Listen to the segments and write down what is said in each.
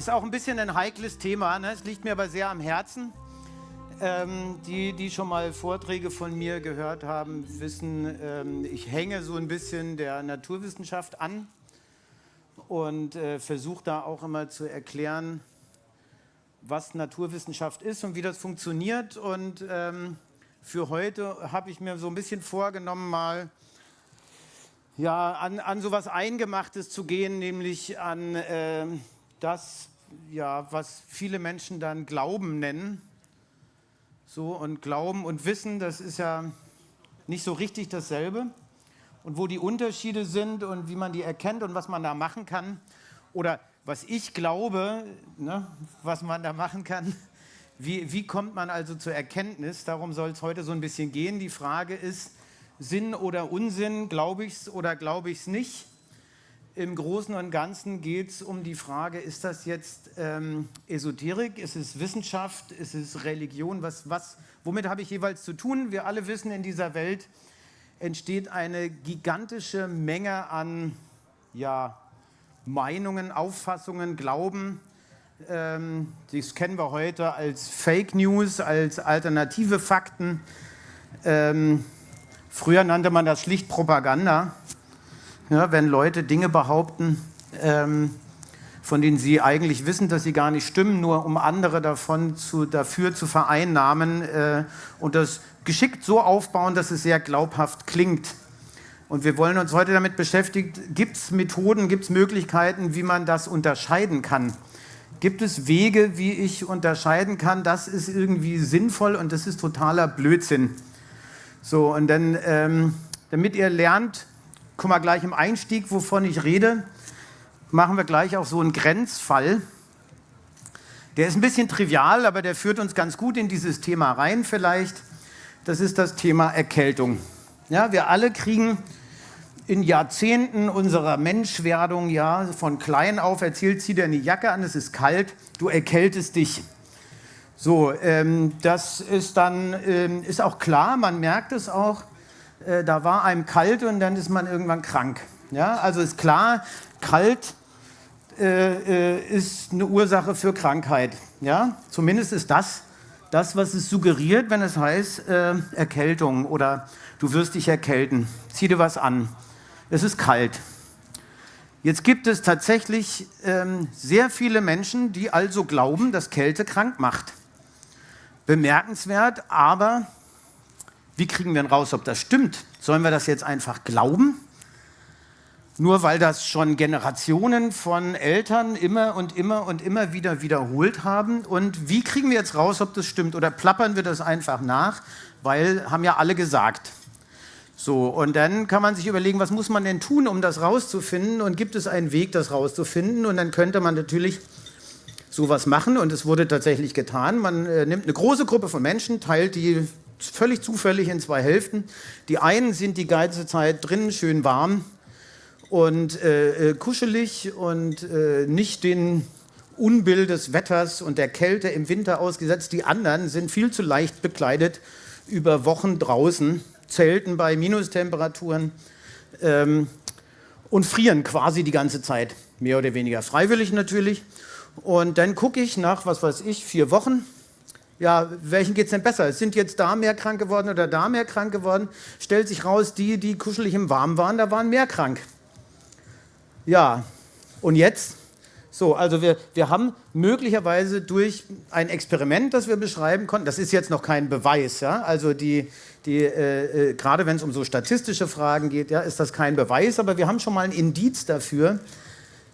ist auch ein bisschen ein heikles Thema, ne? es liegt mir aber sehr am Herzen. Ähm, die, die schon mal Vorträge von mir gehört haben, wissen, ähm, ich hänge so ein bisschen der Naturwissenschaft an und äh, versuche da auch immer zu erklären, was Naturwissenschaft ist und wie das funktioniert. Und ähm, für heute habe ich mir so ein bisschen vorgenommen, mal ja, an, an so was Eingemachtes zu gehen, nämlich an äh, das, ja, was viele Menschen dann Glauben nennen. So, und Glauben und Wissen, das ist ja nicht so richtig dasselbe. Und wo die Unterschiede sind und wie man die erkennt und was man da machen kann. Oder was ich glaube, ne, was man da machen kann. Wie, wie kommt man also zur Erkenntnis? Darum soll es heute so ein bisschen gehen. Die Frage ist, Sinn oder Unsinn, glaube ich es oder glaube ich es nicht? Im Großen und Ganzen geht es um die Frage, ist das jetzt ähm, Esoterik, ist es Wissenschaft, ist es Religion, was, was, womit habe ich jeweils zu tun? Wir alle wissen, in dieser Welt entsteht eine gigantische Menge an ja, Meinungen, Auffassungen, Glauben. Ähm, das kennen wir heute als Fake News, als alternative Fakten. Ähm, früher nannte man das schlicht Propaganda ja, wenn Leute Dinge behaupten, ähm, von denen sie eigentlich wissen, dass sie gar nicht stimmen, nur um andere davon zu, dafür zu vereinnahmen äh, und das geschickt so aufbauen, dass es sehr glaubhaft klingt. Und wir wollen uns heute damit beschäftigen, gibt es Methoden, gibt es Möglichkeiten, wie man das unterscheiden kann? Gibt es Wege, wie ich unterscheiden kann, das ist irgendwie sinnvoll und das ist totaler Blödsinn? So, und dann, ähm, damit ihr lernt, guck mal gleich im Einstieg, wovon ich rede, machen wir gleich auch so einen Grenzfall. Der ist ein bisschen trivial, aber der führt uns ganz gut in dieses Thema rein vielleicht. Das ist das Thema Erkältung. Ja, wir alle kriegen in Jahrzehnten unserer Menschwerdung, ja, von klein auf erzählt, zieh dir eine Jacke an, es ist kalt, du erkältest dich. So, ähm, das ist dann, ähm, ist auch klar, man merkt es auch, äh, da war einem kalt und dann ist man irgendwann krank. Ja, also ist klar, kalt äh, äh, ist eine Ursache für Krankheit. Ja, zumindest ist das das, was es suggeriert, wenn es heißt äh, Erkältung oder du wirst dich erkälten. Zieh dir was an. Es ist kalt. Jetzt gibt es tatsächlich ähm, sehr viele Menschen, die also glauben, dass Kälte krank macht. Bemerkenswert, aber wie kriegen wir denn raus, ob das stimmt? Sollen wir das jetzt einfach glauben? Nur weil das schon Generationen von Eltern immer und immer und immer wieder wiederholt haben. Und wie kriegen wir jetzt raus, ob das stimmt? Oder plappern wir das einfach nach? Weil haben ja alle gesagt. So, und dann kann man sich überlegen, was muss man denn tun, um das rauszufinden? Und gibt es einen Weg, das rauszufinden? Und dann könnte man natürlich sowas machen. Und es wurde tatsächlich getan. Man äh, nimmt eine große Gruppe von Menschen, teilt die völlig zufällig in zwei Hälften. Die einen sind die ganze Zeit drinnen schön warm und äh, äh, kuschelig und äh, nicht den Unbill des Wetters und der Kälte im Winter ausgesetzt. Die anderen sind viel zu leicht bekleidet über Wochen draußen, zelten bei Minustemperaturen ähm, und frieren quasi die ganze Zeit, mehr oder weniger freiwillig natürlich. Und dann gucke ich nach, was weiß ich, vier Wochen, ja, welchen geht es denn besser? Sind jetzt da mehr krank geworden oder da mehr krank geworden? Stellt sich raus, die, die kuschelig im Warmen waren, da waren mehr krank. Ja, und jetzt? So, also wir, wir haben möglicherweise durch ein Experiment, das wir beschreiben konnten, das ist jetzt noch kein Beweis, ja, also die, die, äh, äh, gerade wenn es um so statistische Fragen geht, ja, ist das kein Beweis, aber wir haben schon mal ein Indiz dafür,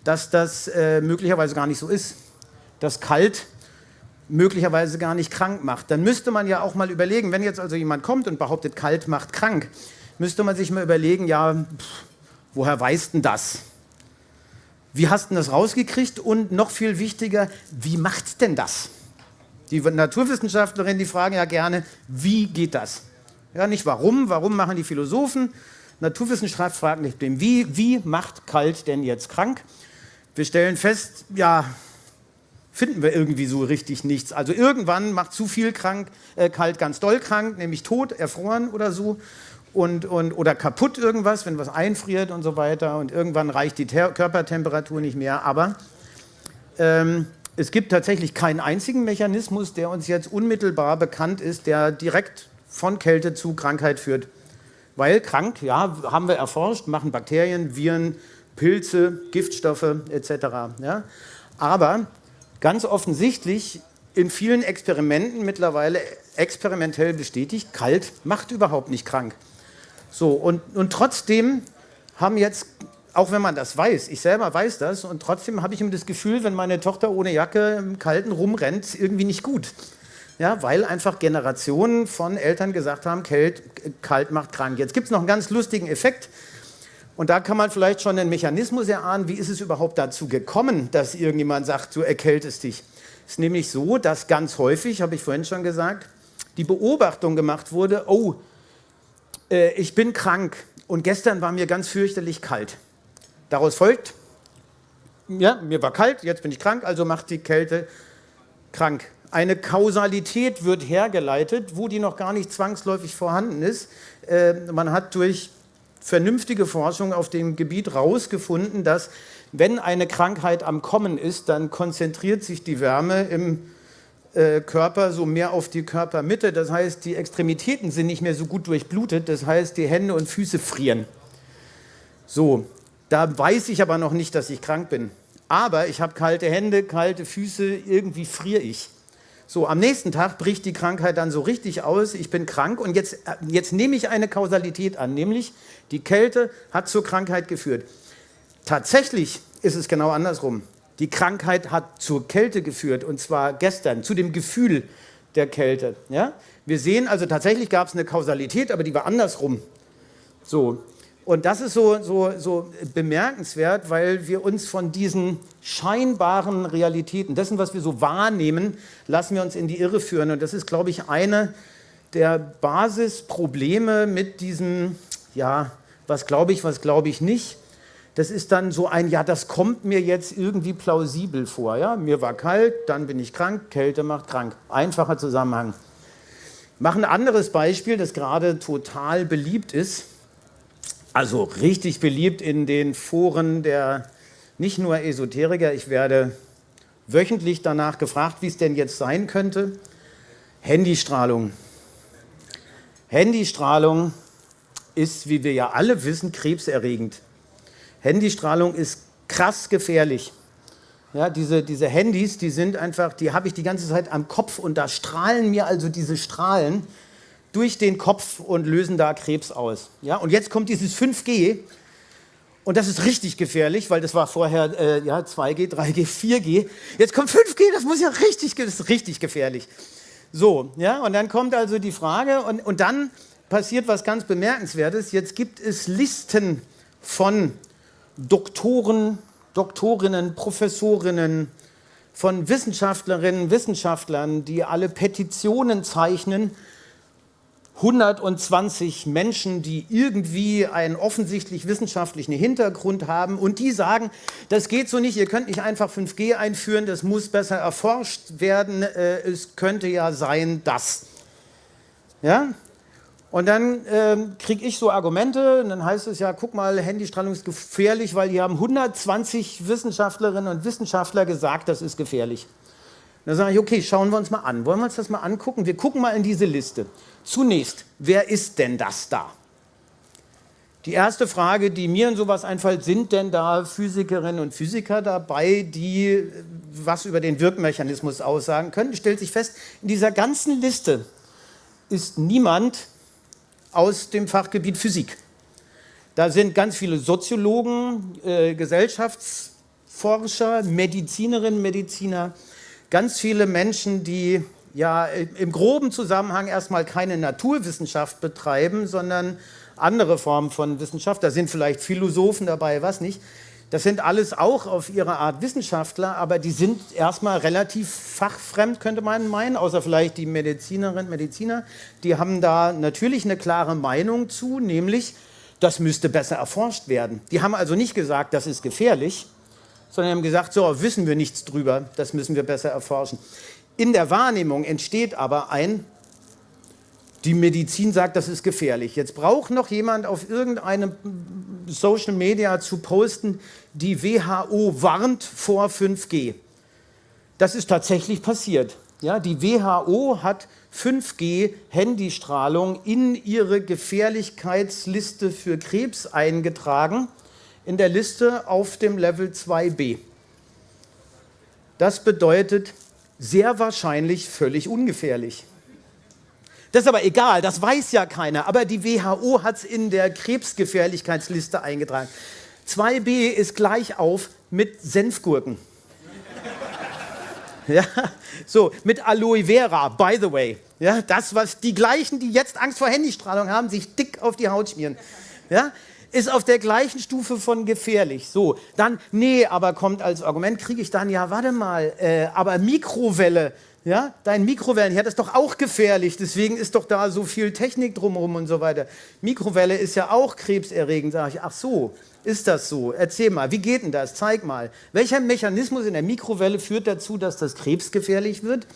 dass das äh, möglicherweise gar nicht so ist, dass kalt möglicherweise gar nicht krank macht. Dann müsste man ja auch mal überlegen, wenn jetzt also jemand kommt und behauptet, kalt macht krank, müsste man sich mal überlegen, ja, pff, woher weißt denn das? Wie hast du das rausgekriegt? Und noch viel wichtiger, wie macht denn das? Die Naturwissenschaftlerinnen, die fragen ja gerne, wie geht das? Ja, nicht warum, warum machen die Philosophen? Naturwissenschaft fragt nicht dem Wie, wie macht kalt denn jetzt krank? Wir stellen fest, ja, finden wir irgendwie so richtig nichts. Also irgendwann macht zu viel krank, äh, kalt ganz doll krank, nämlich tot, erfroren oder so. und, und, oder kaputt irgendwas, wenn was einfriert und so weiter und irgendwann reicht die Ter Körpertemperatur nicht mehr. Aber ähm, es gibt tatsächlich keinen einzigen Mechanismus, der uns jetzt unmittelbar bekannt ist, der direkt von Kälte zu Krankheit führt. Weil krank, ja, haben wir erforscht, machen Bakterien, Viren, Pilze, Giftstoffe etc. Ja? Aber ganz offensichtlich in vielen Experimenten mittlerweile experimentell bestätigt, kalt macht überhaupt nicht krank. So, und, und trotzdem haben jetzt, auch wenn man das weiß, ich selber weiß das, und trotzdem habe ich immer das Gefühl, wenn meine Tochter ohne Jacke im Kalten rumrennt, irgendwie nicht gut. Ja, weil einfach Generationen von Eltern gesagt haben, kalt, kalt macht krank. Jetzt gibt es noch einen ganz lustigen Effekt. Und da kann man vielleicht schon einen Mechanismus erahnen, wie ist es überhaupt dazu gekommen, dass irgendjemand sagt, du erkältest dich. Es ist nämlich so, dass ganz häufig, habe ich vorhin schon gesagt, die Beobachtung gemacht wurde, oh, äh, ich bin krank und gestern war mir ganz fürchterlich kalt. Daraus folgt, ja, mir war kalt, jetzt bin ich krank, also macht die Kälte krank. Eine Kausalität wird hergeleitet, wo die noch gar nicht zwangsläufig vorhanden ist. Äh, man hat durch vernünftige Forschung auf dem Gebiet herausgefunden, dass wenn eine Krankheit am Kommen ist, dann konzentriert sich die Wärme im äh, Körper so mehr auf die Körpermitte. Das heißt, die Extremitäten sind nicht mehr so gut durchblutet. Das heißt, die Hände und Füße frieren. So, da weiß ich aber noch nicht, dass ich krank bin. Aber ich habe kalte Hände, kalte Füße, irgendwie friere ich. So, am nächsten Tag bricht die Krankheit dann so richtig aus, ich bin krank und jetzt, äh, jetzt nehme ich eine Kausalität an, nämlich die Kälte hat zur Krankheit geführt. Tatsächlich ist es genau andersrum. Die Krankheit hat zur Kälte geführt und zwar gestern, zu dem Gefühl der Kälte. Ja? Wir sehen also, tatsächlich gab es eine Kausalität, aber die war andersrum. So, und das ist so, so, so bemerkenswert, weil wir uns von diesen scheinbaren Realitäten, dessen, was wir so wahrnehmen, lassen wir uns in die Irre führen. Und das ist, glaube ich, eine der Basisprobleme mit diesem, ja, was glaube ich, was glaube ich nicht. Das ist dann so ein, ja, das kommt mir jetzt irgendwie plausibel vor. Ja? Mir war kalt, dann bin ich krank, Kälte macht krank. Einfacher Zusammenhang. Ich mache ein anderes Beispiel, das gerade total beliebt ist also richtig beliebt in den Foren der nicht nur Esoteriker. Ich werde wöchentlich danach gefragt, wie es denn jetzt sein könnte. Handystrahlung. Handystrahlung ist, wie wir ja alle wissen, krebserregend. Handystrahlung ist krass gefährlich. Ja, diese, diese Handys, die sind einfach, die habe ich die ganze Zeit am Kopf und da strahlen mir also diese Strahlen durch den Kopf und lösen da Krebs aus. Ja? Und jetzt kommt dieses 5G und das ist richtig gefährlich, weil das war vorher äh, ja, 2G, 3G, 4G. Jetzt kommt 5G, das muss ja richtig, das ist richtig gefährlich. So, ja, und dann kommt also die Frage und, und dann passiert was ganz Bemerkenswertes. Jetzt gibt es Listen von Doktoren, Doktorinnen, Professorinnen, von Wissenschaftlerinnen, Wissenschaftlern, die alle Petitionen zeichnen 120 Menschen, die irgendwie einen offensichtlich wissenschaftlichen Hintergrund haben und die sagen, das geht so nicht, ihr könnt nicht einfach 5G einführen, das muss besser erforscht werden, äh, es könnte ja sein, dass. Ja? Und dann ähm, kriege ich so Argumente und dann heißt es ja, guck mal, Handystrahlung ist gefährlich, weil die haben 120 Wissenschaftlerinnen und Wissenschaftler gesagt, das ist gefährlich. Dann sage ich, okay, schauen wir uns mal an. Wollen wir uns das mal angucken? Wir gucken mal in diese Liste. Zunächst, wer ist denn das da? Die erste Frage, die mir in sowas einfällt, sind denn da Physikerinnen und Physiker dabei, die äh, was über den Wirkmechanismus aussagen können? Stellt sich fest, in dieser ganzen Liste ist niemand aus dem Fachgebiet Physik. Da sind ganz viele Soziologen, äh, Gesellschaftsforscher, Medizinerinnen, Mediziner, ganz viele Menschen, die ja im groben Zusammenhang erstmal keine Naturwissenschaft betreiben, sondern andere Formen von Wissenschaft. Da sind vielleicht Philosophen dabei, was nicht. Das sind alles auch auf ihre Art Wissenschaftler, aber die sind erstmal relativ fachfremd, könnte man meinen, außer vielleicht die Medizinerinnen Mediziner. Die haben da natürlich eine klare Meinung zu, nämlich, das müsste besser erforscht werden. Die haben also nicht gesagt, das ist gefährlich, sondern haben gesagt, so, wissen wir nichts drüber, das müssen wir besser erforschen. In der Wahrnehmung entsteht aber ein Die Medizin sagt, das ist gefährlich. Jetzt braucht noch jemand auf irgendeinem Social Media zu posten, die WHO warnt vor 5G. Das ist tatsächlich passiert. Ja, die WHO hat 5G-Handystrahlung in ihre Gefährlichkeitsliste für Krebs eingetragen, in der Liste auf dem Level 2b. Das bedeutet sehr wahrscheinlich völlig ungefährlich. Das ist aber egal, das weiß ja keiner. Aber die WHO hat es in der Krebsgefährlichkeitsliste eingetragen. 2b ist gleich auf mit Senfgurken. Ja, so, mit Aloe Vera, by the way. Ja, das, was die gleichen, die jetzt Angst vor Handystrahlung haben, sich dick auf die Haut schmieren. Ja, ist auf der gleichen Stufe von gefährlich. So, dann, nee, aber kommt als Argument, kriege ich dann, ja, warte mal, äh, aber Mikrowelle, ja, dein Mikrowellenherd ist doch auch gefährlich, deswegen ist doch da so viel Technik drumherum und so weiter. Mikrowelle ist ja auch krebserregend, sage ich. Ach so, ist das so? Erzähl mal, wie geht denn das? Zeig mal. Welcher Mechanismus in der Mikrowelle führt dazu, dass das krebsgefährlich wird?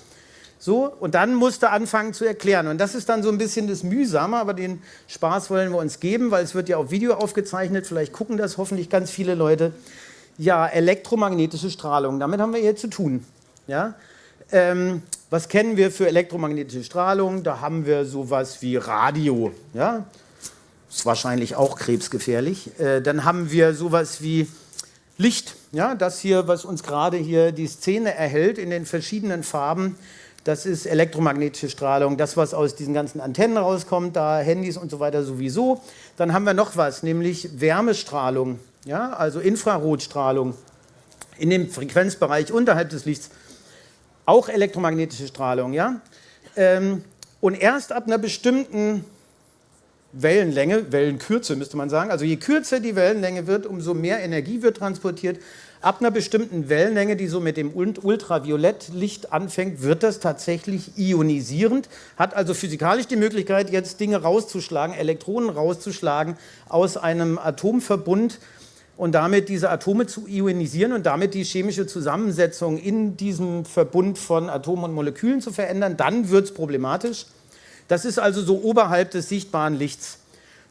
So, und dann musst du anfangen zu erklären. Und das ist dann so ein bisschen das Mühsame, aber den Spaß wollen wir uns geben, weil es wird ja auf Video aufgezeichnet. Vielleicht gucken das hoffentlich ganz viele Leute. Ja, elektromagnetische Strahlung, damit haben wir hier zu tun. Ja? Ähm, was kennen wir für elektromagnetische Strahlung? Da haben wir sowas wie Radio. Ja? Ist wahrscheinlich auch krebsgefährlich. Äh, dann haben wir sowas wie Licht. Ja? Das hier, was uns gerade hier die Szene erhält in den verschiedenen Farben, das ist elektromagnetische Strahlung. Das, was aus diesen ganzen Antennen rauskommt, da Handys und so weiter sowieso. Dann haben wir noch was, nämlich Wärmestrahlung, ja? also Infrarotstrahlung in dem Frequenzbereich unterhalb des Lichts auch elektromagnetische Strahlung, ja? Ähm, und erst ab einer bestimmten Wellenlänge, Wellenkürze müsste man sagen, also je kürzer die Wellenlänge wird, umso mehr Energie wird transportiert. Ab einer bestimmten Wellenlänge, die so mit dem Ultraviolettlicht anfängt, wird das tatsächlich ionisierend, hat also physikalisch die Möglichkeit, jetzt Dinge rauszuschlagen, Elektronen rauszuschlagen aus einem Atomverbund, und damit diese Atome zu ionisieren und damit die chemische Zusammensetzung in diesem Verbund von Atomen und Molekülen zu verändern, dann wird es problematisch. Das ist also so oberhalb des sichtbaren Lichts.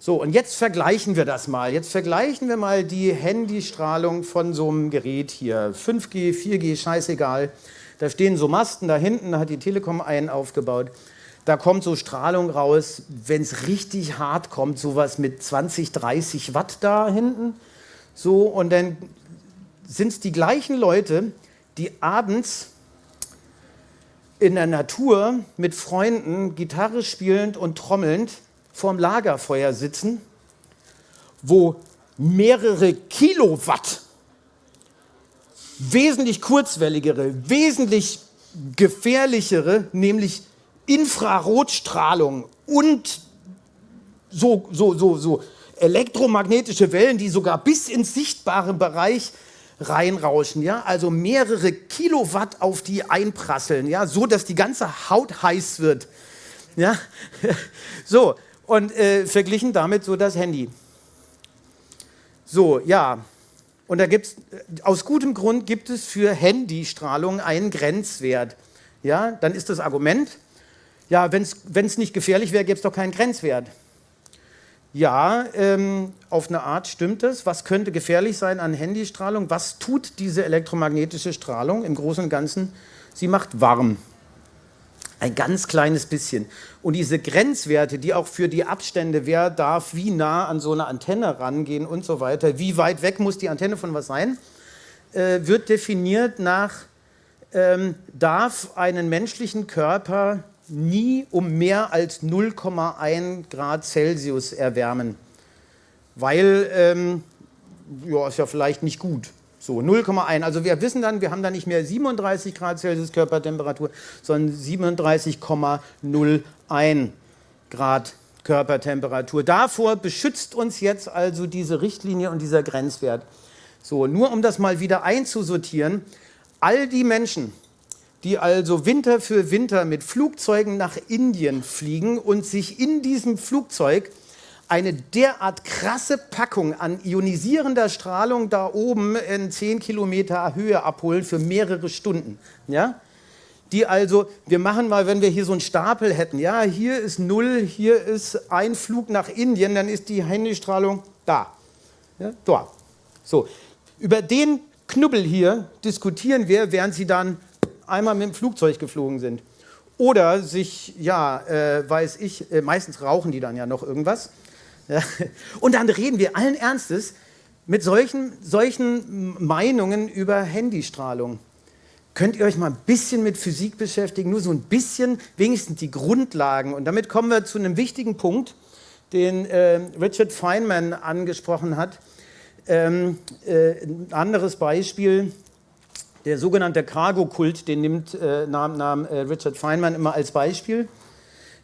So, und jetzt vergleichen wir das mal. Jetzt vergleichen wir mal die Handystrahlung von so einem Gerät hier. 5G, 4G, scheißegal. Da stehen so Masten da hinten, da hat die Telekom einen aufgebaut. Da kommt so Strahlung raus, wenn es richtig hart kommt, sowas mit 20, 30 Watt da hinten. So, und dann sind es die gleichen Leute, die abends in der Natur mit Freunden Gitarre spielend und trommelnd vorm Lagerfeuer sitzen, wo mehrere Kilowatt wesentlich kurzwelligere, wesentlich gefährlichere, nämlich Infrarotstrahlung und so, so, so, so elektromagnetische Wellen, die sogar bis ins sichtbare Bereich reinrauschen, ja, also mehrere Kilowatt auf die einprasseln, ja, so dass die ganze Haut heiß wird, ja, so und äh, verglichen damit so das Handy. So, ja, und da gibt es, aus gutem Grund gibt es für Handystrahlung einen Grenzwert, ja, dann ist das Argument, ja, wenn es nicht gefährlich wäre, gäbe es doch keinen Grenzwert. Ja, ähm, auf eine Art stimmt es. Was könnte gefährlich sein an Handystrahlung? Was tut diese elektromagnetische Strahlung im Großen und Ganzen? Sie macht warm. Ein ganz kleines bisschen. Und diese Grenzwerte, die auch für die Abstände, wer darf wie nah an so eine Antenne rangehen und so weiter, wie weit weg muss die Antenne von was sein, äh, wird definiert nach, ähm, darf einen menschlichen Körper nie um mehr als 0,1 Grad Celsius erwärmen, weil, ähm, ja, ist ja vielleicht nicht gut. So, 0,1. Also wir wissen dann, wir haben dann nicht mehr 37 Grad Celsius Körpertemperatur, sondern 37,01 Grad Körpertemperatur. Davor beschützt uns jetzt also diese Richtlinie und dieser Grenzwert. So, nur um das mal wieder einzusortieren, all die Menschen, die also Winter für Winter mit Flugzeugen nach Indien fliegen und sich in diesem Flugzeug eine derart krasse Packung an ionisierender Strahlung da oben in 10 Kilometer Höhe abholen für mehrere Stunden. Ja? die also, wir machen mal, wenn wir hier so einen Stapel hätten, ja, hier ist Null, hier ist ein Flug nach Indien, dann ist die Handystrahlung da, ja, da. So, über den Knubbel hier diskutieren wir, während Sie dann einmal mit dem Flugzeug geflogen sind. Oder sich, ja, äh, weiß ich, äh, meistens rauchen die dann ja noch irgendwas. Und dann reden wir allen Ernstes mit solchen, solchen Meinungen über Handystrahlung. Könnt ihr euch mal ein bisschen mit Physik beschäftigen, nur so ein bisschen, wenigstens die Grundlagen. Und damit kommen wir zu einem wichtigen Punkt, den äh, Richard Feynman angesprochen hat. Ähm, äh, ein anderes Beispiel, der sogenannte Cargo-Kult, den nimmt äh, nahm, nahm äh, Richard Feynman immer als Beispiel,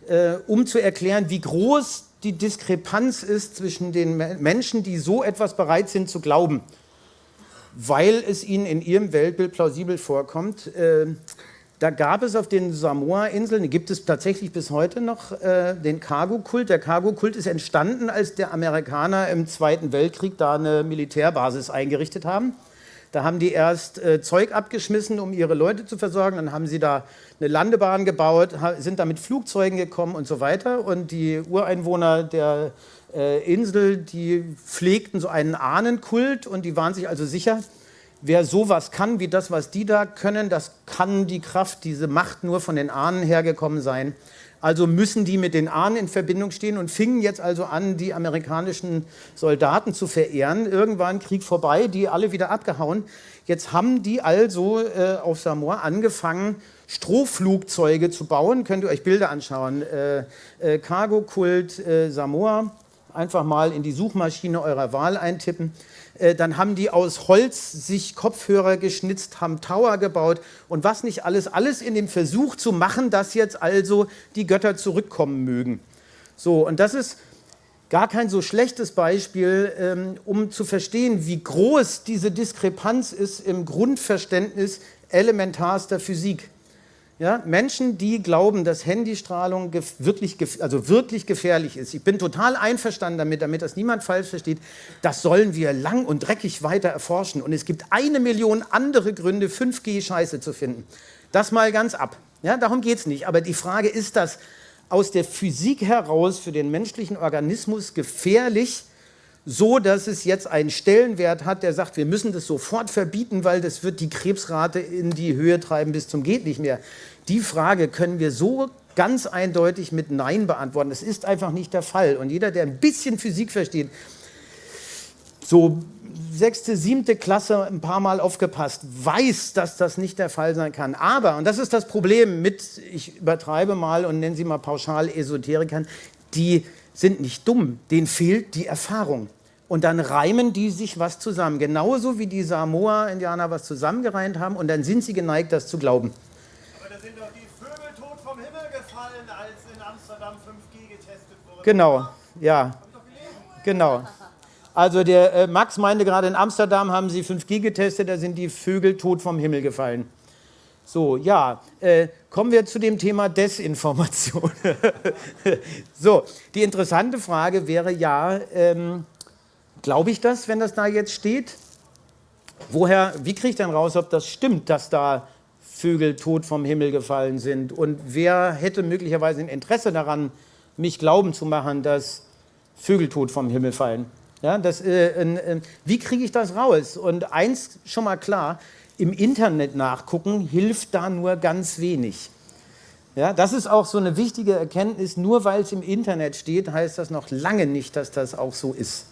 äh, um zu erklären, wie groß die Diskrepanz ist zwischen den Menschen, die so etwas bereit sind zu glauben, weil es ihnen in ihrem Weltbild plausibel vorkommt. Äh, da gab es auf den Samoa-Inseln, gibt es tatsächlich bis heute noch, äh, den Cargo-Kult. Der Cargo-Kult ist entstanden, als der Amerikaner im Zweiten Weltkrieg da eine Militärbasis eingerichtet haben. Da haben die erst äh, Zeug abgeschmissen, um ihre Leute zu versorgen. Dann haben sie da eine Landebahn gebaut, sind da mit Flugzeugen gekommen und so weiter. Und die Ureinwohner der äh, Insel, die pflegten so einen Ahnenkult und die waren sich also sicher, wer sowas kann wie das, was die da können, das kann die Kraft, diese Macht nur von den Ahnen hergekommen sein. Also müssen die mit den Ahnen in Verbindung stehen und fingen jetzt also an, die amerikanischen Soldaten zu verehren. Irgendwann Krieg vorbei, die alle wieder abgehauen. Jetzt haben die also äh, auf Samoa angefangen, Strohflugzeuge zu bauen. Könnt ihr euch Bilder anschauen. Äh, äh, Cargo-Kult äh, Samoa. Einfach mal in die Suchmaschine eurer Wahl eintippen. Äh, dann haben die aus Holz sich Kopfhörer geschnitzt, haben Tower gebaut und was nicht alles, alles in dem Versuch zu machen, dass jetzt also die Götter zurückkommen mögen. So, und das ist gar kein so schlechtes Beispiel, ähm, um zu verstehen, wie groß diese Diskrepanz ist im Grundverständnis elementarster Physik. Ja, Menschen, die glauben, dass Handystrahlung wirklich, also wirklich gefährlich ist. Ich bin total einverstanden damit, damit das niemand falsch versteht. Das sollen wir lang und dreckig weiter erforschen. Und es gibt eine Million andere Gründe, 5G scheiße zu finden. Das mal ganz ab. Ja, darum geht es nicht. Aber die Frage, ist das aus der Physik heraus für den menschlichen Organismus gefährlich, so dass es jetzt einen Stellenwert hat, der sagt, wir müssen das sofort verbieten, weil das wird die Krebsrate in die Höhe treiben bis zum geht nicht mehr. Die Frage können wir so ganz eindeutig mit Nein beantworten. Das ist einfach nicht der Fall. Und jeder, der ein bisschen Physik versteht, so sechste, siebte Klasse ein paar Mal aufgepasst, weiß, dass das nicht der Fall sein kann. Aber, und das ist das Problem mit, ich übertreibe mal und nenne sie mal pauschal Esoterikern, die sind nicht dumm, denen fehlt die Erfahrung. Und dann reimen die sich was zusammen, genauso wie die Samoa-Indianer was zusammengereimt haben und dann sind sie geneigt, das zu glauben. Aber da sind doch die Vögel tot vom Himmel gefallen, als in Amsterdam 5G getestet wurde. Genau, ja, genau. Also der äh, Max meinte gerade, in Amsterdam haben sie 5G getestet, da sind die Vögel tot vom Himmel gefallen. So, ja, äh, kommen wir zu dem Thema Desinformation. so, die interessante Frage wäre ja, ähm, glaube ich das, wenn das da jetzt steht? Woher, wie kriege ich denn raus, ob das stimmt, dass da Vögel tot vom Himmel gefallen sind? Und wer hätte möglicherweise ein Interesse daran, mich glauben zu machen, dass Vögel tot vom Himmel fallen? Ja, das, äh, äh, wie kriege ich das raus? Und eins schon mal klar, im Internet nachgucken hilft da nur ganz wenig. Ja, das ist auch so eine wichtige Erkenntnis, nur weil es im Internet steht, heißt das noch lange nicht, dass das auch so ist.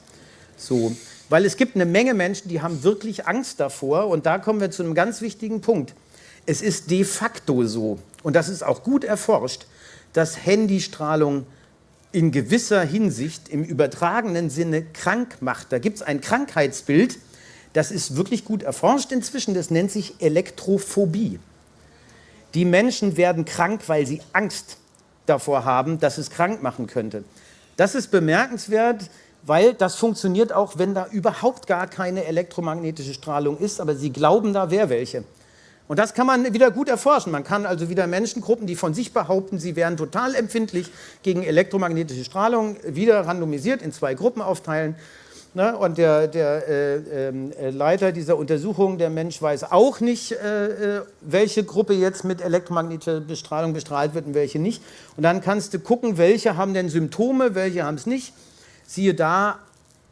So, weil es gibt eine Menge Menschen, die haben wirklich Angst davor und da kommen wir zu einem ganz wichtigen Punkt. Es ist de facto so, und das ist auch gut erforscht, dass Handystrahlung in gewisser Hinsicht im übertragenen Sinne krank macht. Da gibt es ein Krankheitsbild, das ist wirklich gut erforscht inzwischen, das nennt sich Elektrophobie. Die Menschen werden krank, weil sie Angst davor haben, dass es krank machen könnte. Das ist bemerkenswert, weil das funktioniert auch, wenn da überhaupt gar keine elektromagnetische Strahlung ist, aber sie glauben, da wäre welche. Und das kann man wieder gut erforschen. Man kann also wieder Menschengruppen, die von sich behaupten, sie wären total empfindlich gegen elektromagnetische Strahlung, wieder randomisiert in zwei Gruppen aufteilen Ne? Und der, der äh, äh, Leiter dieser Untersuchung, der Mensch, weiß auch nicht, äh, äh, welche Gruppe jetzt mit elektromagnetischer Bestrahlung bestrahlt wird und welche nicht. Und dann kannst du gucken, welche haben denn Symptome, welche haben es nicht. Siehe da,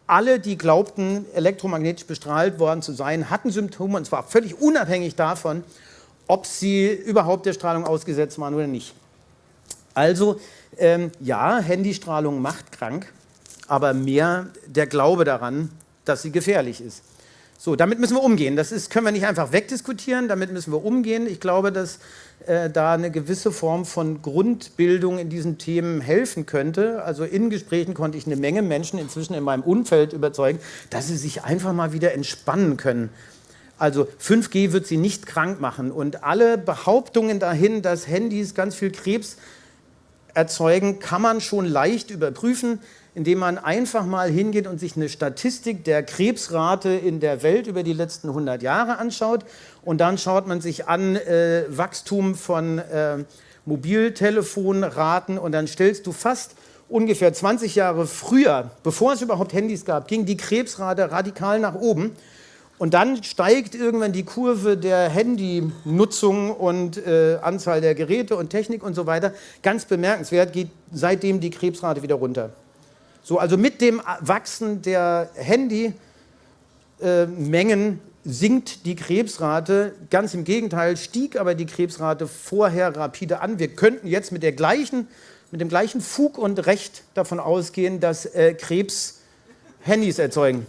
alle, die glaubten, elektromagnetisch bestrahlt worden zu sein, hatten Symptome, und zwar völlig unabhängig davon, ob sie überhaupt der Strahlung ausgesetzt waren oder nicht. Also, ähm, ja, Handystrahlung macht krank aber mehr der Glaube daran, dass sie gefährlich ist. So, damit müssen wir umgehen. Das ist, können wir nicht einfach wegdiskutieren, damit müssen wir umgehen. Ich glaube, dass äh, da eine gewisse Form von Grundbildung in diesen Themen helfen könnte. Also in Gesprächen konnte ich eine Menge Menschen inzwischen in meinem Umfeld überzeugen, dass sie sich einfach mal wieder entspannen können. Also 5G wird sie nicht krank machen und alle Behauptungen dahin, dass Handys ganz viel Krebs erzeugen, kann man schon leicht überprüfen indem man einfach mal hingeht und sich eine Statistik der Krebsrate in der Welt über die letzten 100 Jahre anschaut. Und dann schaut man sich an äh, Wachstum von äh, Mobiltelefonraten und dann stellst du fast ungefähr 20 Jahre früher, bevor es überhaupt Handys gab, ging die Krebsrate radikal nach oben. Und dann steigt irgendwann die Kurve der Handynutzung und äh, Anzahl der Geräte und Technik und so weiter. Ganz bemerkenswert geht seitdem die Krebsrate wieder runter. So, also mit dem Wachsen der Handymengen sinkt die Krebsrate. Ganz im Gegenteil, stieg aber die Krebsrate vorher rapide an. Wir könnten jetzt mit, der gleichen, mit dem gleichen Fug und Recht davon ausgehen, dass äh, Krebs Handys erzeugen.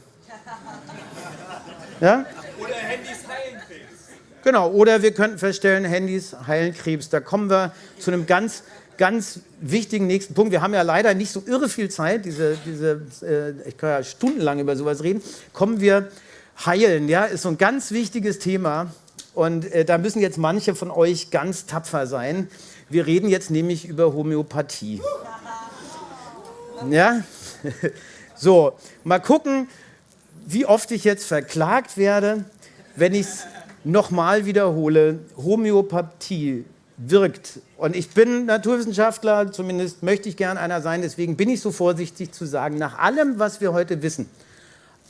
Ja? Oder Handys heilen Krebs. Genau, oder wir könnten feststellen, Handys heilen Krebs. Da kommen wir zu einem ganz ganz wichtigen nächsten Punkt. Wir haben ja leider nicht so irre viel Zeit, diese, diese, äh, ich kann ja stundenlang über sowas reden. Kommen wir heilen, ja, ist so ein ganz wichtiges Thema. Und äh, da müssen jetzt manche von euch ganz tapfer sein. Wir reden jetzt nämlich über Homöopathie. Ja? So, mal gucken, wie oft ich jetzt verklagt werde, wenn ich es nochmal wiederhole. Homöopathie wirkt. Und ich bin Naturwissenschaftler, zumindest möchte ich gern einer sein, deswegen bin ich so vorsichtig zu sagen, nach allem, was wir heute wissen,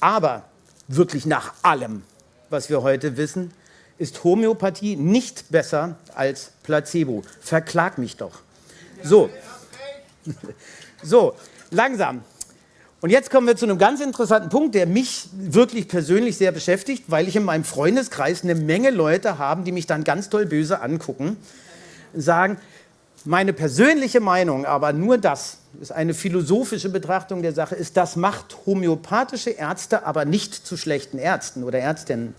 aber wirklich nach allem, was wir heute wissen, ist Homöopathie nicht besser als Placebo. Verklag mich doch. So, so langsam. Und jetzt kommen wir zu einem ganz interessanten Punkt, der mich wirklich persönlich sehr beschäftigt, weil ich in meinem Freundeskreis eine Menge Leute habe, die mich dann ganz toll böse angucken sagen, meine persönliche Meinung, aber nur das, ist eine philosophische Betrachtung der Sache, ist, das macht homöopathische Ärzte aber nicht zu schlechten Ärzten oder Ärztinnen.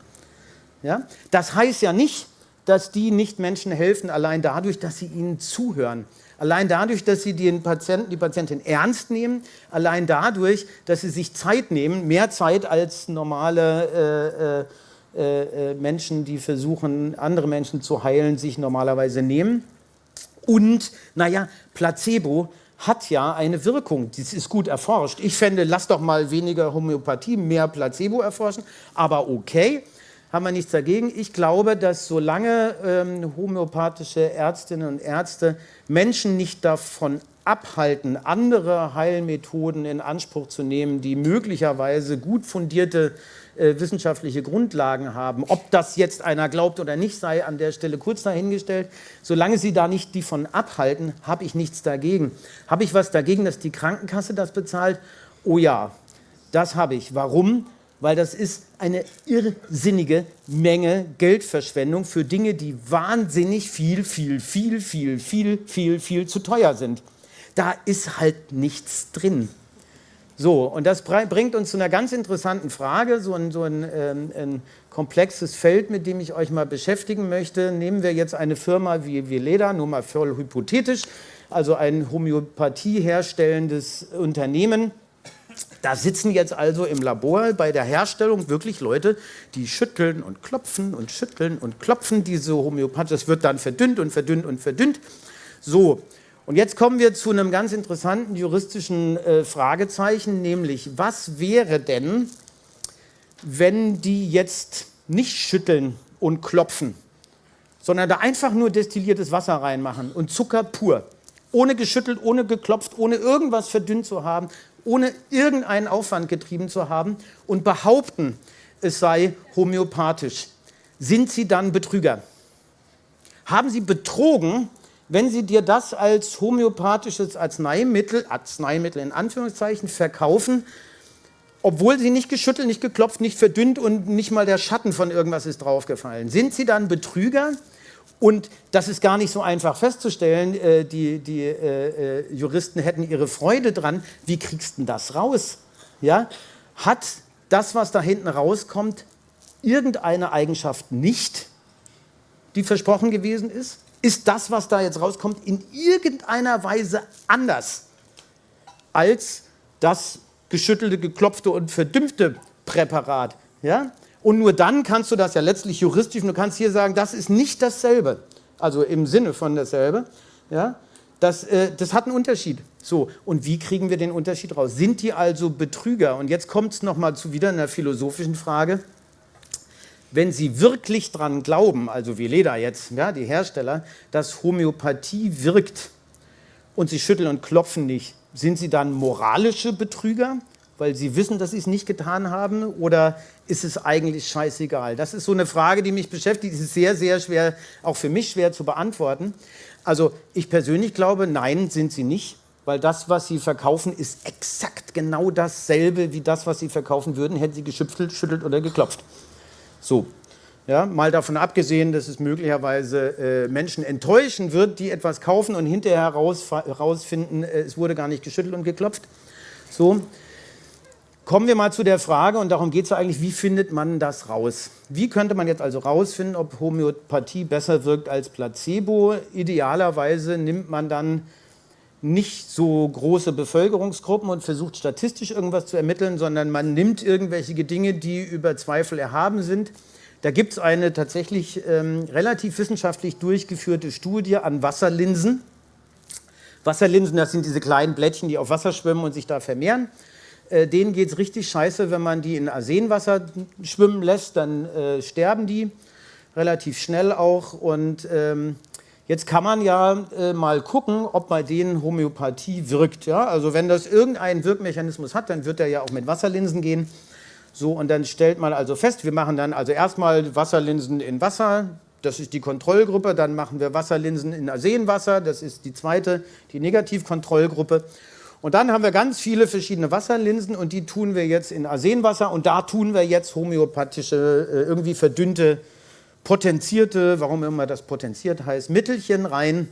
Ja? Das heißt ja nicht, dass die nicht Menschen helfen, allein dadurch, dass sie ihnen zuhören. Allein dadurch, dass sie den Patienten, die Patientin ernst nehmen, allein dadurch, dass sie sich Zeit nehmen, mehr Zeit als normale äh, äh, äh, äh, Menschen, die versuchen, andere Menschen zu heilen, sich normalerweise nehmen. Und, naja, Placebo hat ja eine Wirkung, das ist gut erforscht. Ich fände, lass doch mal weniger Homöopathie, mehr Placebo erforschen, aber okay, haben wir nichts dagegen. Ich glaube, dass solange ähm, homöopathische Ärztinnen und Ärzte Menschen nicht davon abhalten, andere Heilmethoden in Anspruch zu nehmen, die möglicherweise gut fundierte äh, wissenschaftliche Grundlagen haben. Ob das jetzt einer glaubt oder nicht, sei an der Stelle kurz dahingestellt. Solange Sie da nicht die von abhalten, habe ich nichts dagegen. Habe ich was dagegen, dass die Krankenkasse das bezahlt? Oh ja, das habe ich. Warum? Weil das ist eine irrsinnige Menge Geldverschwendung für Dinge, die wahnsinnig viel, viel, viel, viel, viel, viel, viel zu teuer sind. Da ist halt nichts drin. So, und das bringt uns zu einer ganz interessanten Frage, so ein, so ein, ähm, ein, komplexes Feld, mit dem ich euch mal beschäftigen möchte. Nehmen wir jetzt eine Firma wie Veleda, nur mal voll hypothetisch, also ein Homöopathie herstellendes Unternehmen. Da sitzen jetzt also im Labor bei der Herstellung wirklich Leute, die schütteln und klopfen und schütteln und klopfen diese Homöopathie. Das wird dann verdünnt und verdünnt und verdünnt. So, und jetzt kommen wir zu einem ganz interessanten juristischen äh, Fragezeichen, nämlich was wäre denn, wenn die jetzt nicht schütteln und klopfen, sondern da einfach nur destilliertes Wasser reinmachen und Zucker pur. ohne geschüttelt, ohne geklopft, ohne irgendwas verdünnt zu haben, ohne irgendeinen Aufwand getrieben zu haben und behaupten, es sei homöopathisch. Sind Sie dann Betrüger? Haben Sie betrogen, wenn Sie dir das als homöopathisches Arzneimittel, Arzneimittel in Anführungszeichen, verkaufen, obwohl Sie nicht geschüttelt, nicht geklopft, nicht verdünnt und nicht mal der Schatten von irgendwas ist draufgefallen? Sind Sie dann Betrüger? Und das ist gar nicht so einfach festzustellen. Äh, die, die äh, äh, Juristen hätten ihre Freude dran. Wie kriegst du das raus? Ja? Hat das, was da hinten rauskommt, irgendeine Eigenschaft nicht, die versprochen gewesen ist? Ist das, was da jetzt rauskommt, in irgendeiner Weise anders als das geschüttelte, geklopfte und verdümpfte Präparat? Ja? Und nur dann kannst du das ja letztlich juristisch, du kannst hier sagen, das ist nicht dasselbe, also im Sinne von dasselbe, ja, das, äh, das hat einen Unterschied. So, und wie kriegen wir den Unterschied raus? Sind die also Betrüger? Und jetzt kommt es nochmal zu wieder einer philosophischen Frage. Wenn Sie wirklich dran glauben, also wie Leda jetzt, ja, die Hersteller, dass Homöopathie wirkt und Sie schütteln und klopfen nicht, sind Sie dann moralische Betrüger? weil sie wissen, dass sie es nicht getan haben? Oder ist es eigentlich scheißegal? Das ist so eine Frage, die mich beschäftigt. Die ist sehr, sehr schwer, auch für mich schwer zu beantworten. Also ich persönlich glaube, nein, sind sie nicht, weil das, was sie verkaufen, ist exakt genau dasselbe wie das, was sie verkaufen würden, hätten sie geschüttelt, schüttelt oder geklopft. So. Ja, mal davon abgesehen, dass es möglicherweise äh, Menschen enttäuschen wird, die etwas kaufen und hinterher herausfinden, äh, es wurde gar nicht geschüttelt und geklopft. So. Kommen wir mal zu der Frage, und darum geht es eigentlich, wie findet man das raus? Wie könnte man jetzt also rausfinden, ob Homöopathie besser wirkt als Placebo? Idealerweise nimmt man dann nicht so große Bevölkerungsgruppen und versucht statistisch irgendwas zu ermitteln, sondern man nimmt irgendwelche Dinge, die über Zweifel erhaben sind. Da gibt es eine tatsächlich ähm, relativ wissenschaftlich durchgeführte Studie an Wasserlinsen. Wasserlinsen, das sind diese kleinen Blättchen, die auf Wasser schwimmen und sich da vermehren. Äh, denen geht es richtig scheiße, wenn man die in Arsenwasser schwimmen lässt, dann äh, sterben die relativ schnell auch. Und ähm, jetzt kann man ja äh, mal gucken, ob bei denen Homöopathie wirkt. Ja? Also wenn das irgendeinen Wirkmechanismus hat, dann wird er ja auch mit Wasserlinsen gehen. So, und dann stellt man also fest, wir machen dann also erstmal Wasserlinsen in Wasser, das ist die Kontrollgruppe, dann machen wir Wasserlinsen in Arsenwasser, das ist die zweite, die Negativkontrollgruppe. Und dann haben wir ganz viele verschiedene Wasserlinsen und die tun wir jetzt in Arsenwasser und da tun wir jetzt homöopathische, äh, irgendwie verdünnte, potenzierte, warum immer das potenziert heißt, Mittelchen rein,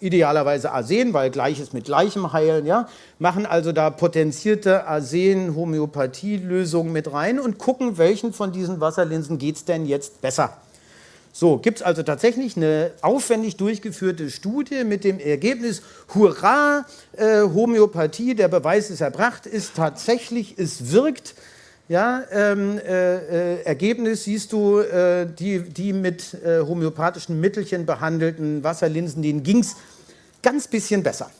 idealerweise Arsen, weil Gleiches mit Gleichem heilen, ja, machen also da potenzierte Arsen-Homöopathie-Lösungen mit rein und gucken, welchen von diesen Wasserlinsen geht es denn jetzt besser. So, gibt es also tatsächlich eine aufwendig durchgeführte Studie mit dem Ergebnis, hurra, äh, Homöopathie, der Beweis ist erbracht, ist tatsächlich, es wirkt. Ja, ähm, äh, äh, Ergebnis siehst du, äh, die, die mit äh, homöopathischen Mittelchen behandelten Wasserlinsen, denen ging es ganz bisschen besser.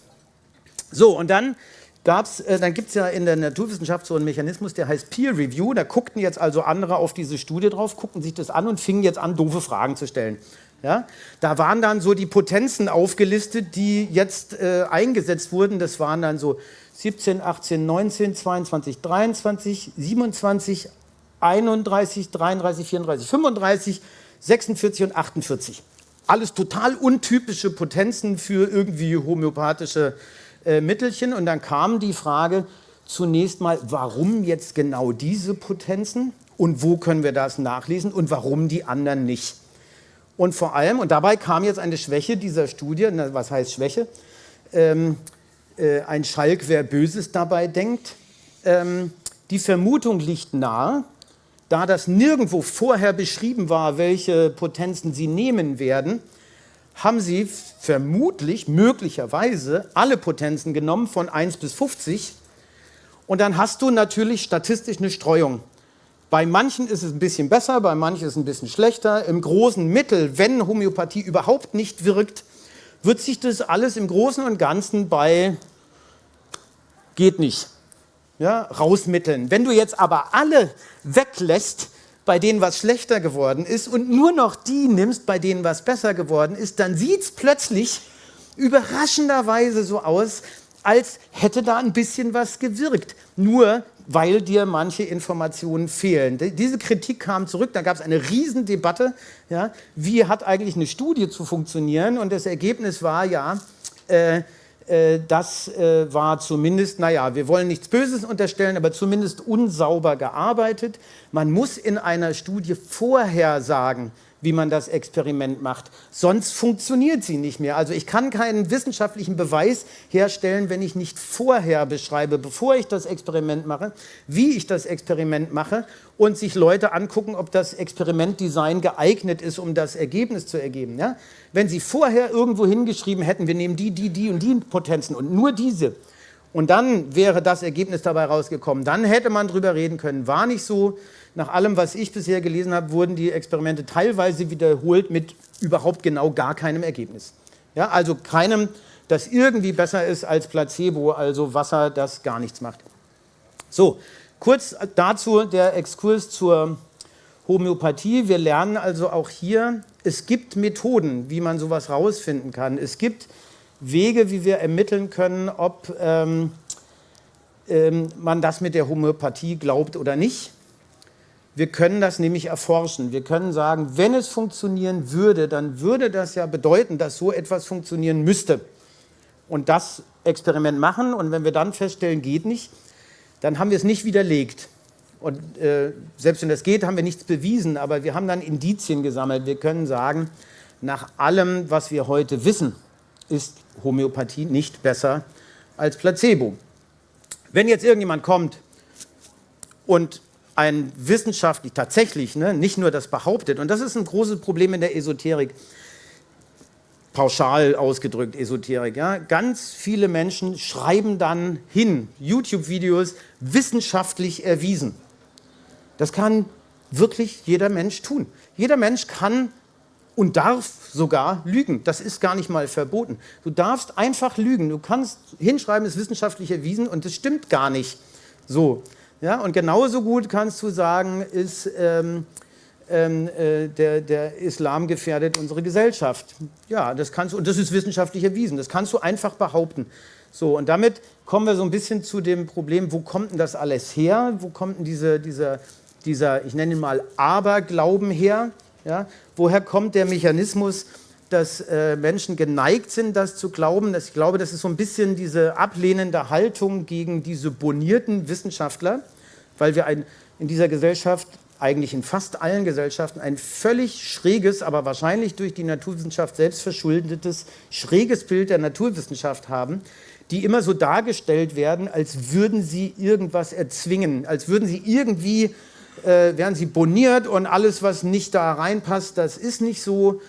So, und dann gab's, äh, dann gibt es ja in der Naturwissenschaft so einen Mechanismus, der heißt Peer Review. Da guckten jetzt also andere auf diese Studie drauf, guckten sich das an und fingen jetzt an, doofe Fragen zu stellen. Ja? Da waren dann so die Potenzen aufgelistet, die jetzt äh, eingesetzt wurden. Das waren dann so 17, 18, 19, 22, 23, 27, 31, 33, 34, 35, 46 und 48. Alles total untypische Potenzen für irgendwie homöopathische äh, Mittelchen und dann kam die Frage zunächst mal, warum jetzt genau diese Potenzen und wo können wir das nachlesen und warum die anderen nicht. Und vor allem, und dabei kam jetzt eine Schwäche dieser Studie, was heißt Schwäche? Ähm, äh, ein Schalk, wer Böses dabei denkt. Ähm, die Vermutung liegt nahe, da das nirgendwo vorher beschrieben war, welche Potenzen sie nehmen werden, haben sie vermutlich, möglicherweise alle Potenzen genommen von 1 bis 50 und dann hast du natürlich statistisch eine Streuung. Bei manchen ist es ein bisschen besser, bei manchen ist es ein bisschen schlechter. Im großen Mittel, wenn Homöopathie überhaupt nicht wirkt, wird sich das alles im Großen und Ganzen bei geht nicht ja, rausmitteln. Wenn du jetzt aber alle weglässt, bei denen was schlechter geworden ist und nur noch die nimmst, bei denen was besser geworden ist, dann sieht es plötzlich überraschenderweise so aus, als hätte da ein bisschen was gewirkt. Nur weil dir manche Informationen fehlen. Diese Kritik kam zurück, da gab es eine Riesendebatte, ja, wie hat eigentlich eine Studie zu funktionieren und das Ergebnis war ja, äh, äh, das äh, war zumindest, naja, wir wollen nichts Böses unterstellen, aber zumindest unsauber gearbeitet. Man muss in einer Studie vorher sagen, wie man das Experiment macht. Sonst funktioniert sie nicht mehr. Also ich kann keinen wissenschaftlichen Beweis herstellen, wenn ich nicht vorher beschreibe, bevor ich das Experiment mache, wie ich das Experiment mache und sich Leute angucken, ob das Experimentdesign geeignet ist, um das Ergebnis zu ergeben. Ja? Wenn Sie vorher irgendwo hingeschrieben hätten, wir nehmen die, die, die und die Potenzen und nur diese, und dann wäre das Ergebnis dabei rausgekommen, dann hätte man darüber reden können, war nicht so, nach allem, was ich bisher gelesen habe, wurden die Experimente teilweise wiederholt mit überhaupt genau gar keinem Ergebnis. Ja, also keinem, das irgendwie besser ist als Placebo, also Wasser, das gar nichts macht. So, kurz dazu der Exkurs zur Homöopathie. Wir lernen also auch hier, es gibt Methoden, wie man sowas rausfinden kann. Es gibt Wege, wie wir ermitteln können, ob ähm, ähm, man das mit der Homöopathie glaubt oder nicht. Wir können das nämlich erforschen. Wir können sagen, wenn es funktionieren würde, dann würde das ja bedeuten, dass so etwas funktionieren müsste. Und das Experiment machen und wenn wir dann feststellen, geht nicht, dann haben wir es nicht widerlegt. Und äh, selbst wenn das geht, haben wir nichts bewiesen, aber wir haben dann Indizien gesammelt. Wir können sagen, nach allem, was wir heute wissen, ist Homöopathie nicht besser als Placebo. Wenn jetzt irgendjemand kommt und ein wissenschaftlich tatsächlich, ne, nicht nur das behauptet, und das ist ein großes Problem in der Esoterik, pauschal ausgedrückt Esoterik, ja, ganz viele Menschen schreiben dann hin, YouTube-Videos wissenschaftlich erwiesen. Das kann wirklich jeder Mensch tun. Jeder Mensch kann und darf sogar lügen. Das ist gar nicht mal verboten. Du darfst einfach lügen. Du kannst hinschreiben, es ist wissenschaftlich erwiesen und das stimmt gar nicht so. Ja, und genauso gut kannst du sagen, ist, ähm, ähm, äh, der, der, Islam gefährdet unsere Gesellschaft. Ja, das kannst du, und das ist wissenschaftlich erwiesen, das kannst du einfach behaupten. So, und damit kommen wir so ein bisschen zu dem Problem, wo kommt denn das alles her? Wo kommt denn diese, dieser, dieser, ich nenne ihn mal Aberglauben her? Ja? Woher kommt der Mechanismus, dass äh, Menschen geneigt sind, das zu glauben. ich glaube, das ist so ein bisschen diese ablehnende Haltung gegen diese bonierten Wissenschaftler, weil wir ein, in dieser Gesellschaft, eigentlich in fast allen Gesellschaften, ein völlig schräges, aber wahrscheinlich durch die Naturwissenschaft selbst verschuldetes, schräges Bild der Naturwissenschaft haben, die immer so dargestellt werden, als würden sie irgendwas erzwingen, als würden sie irgendwie, äh, wären sie boniert und alles, was nicht da reinpasst, das ist nicht so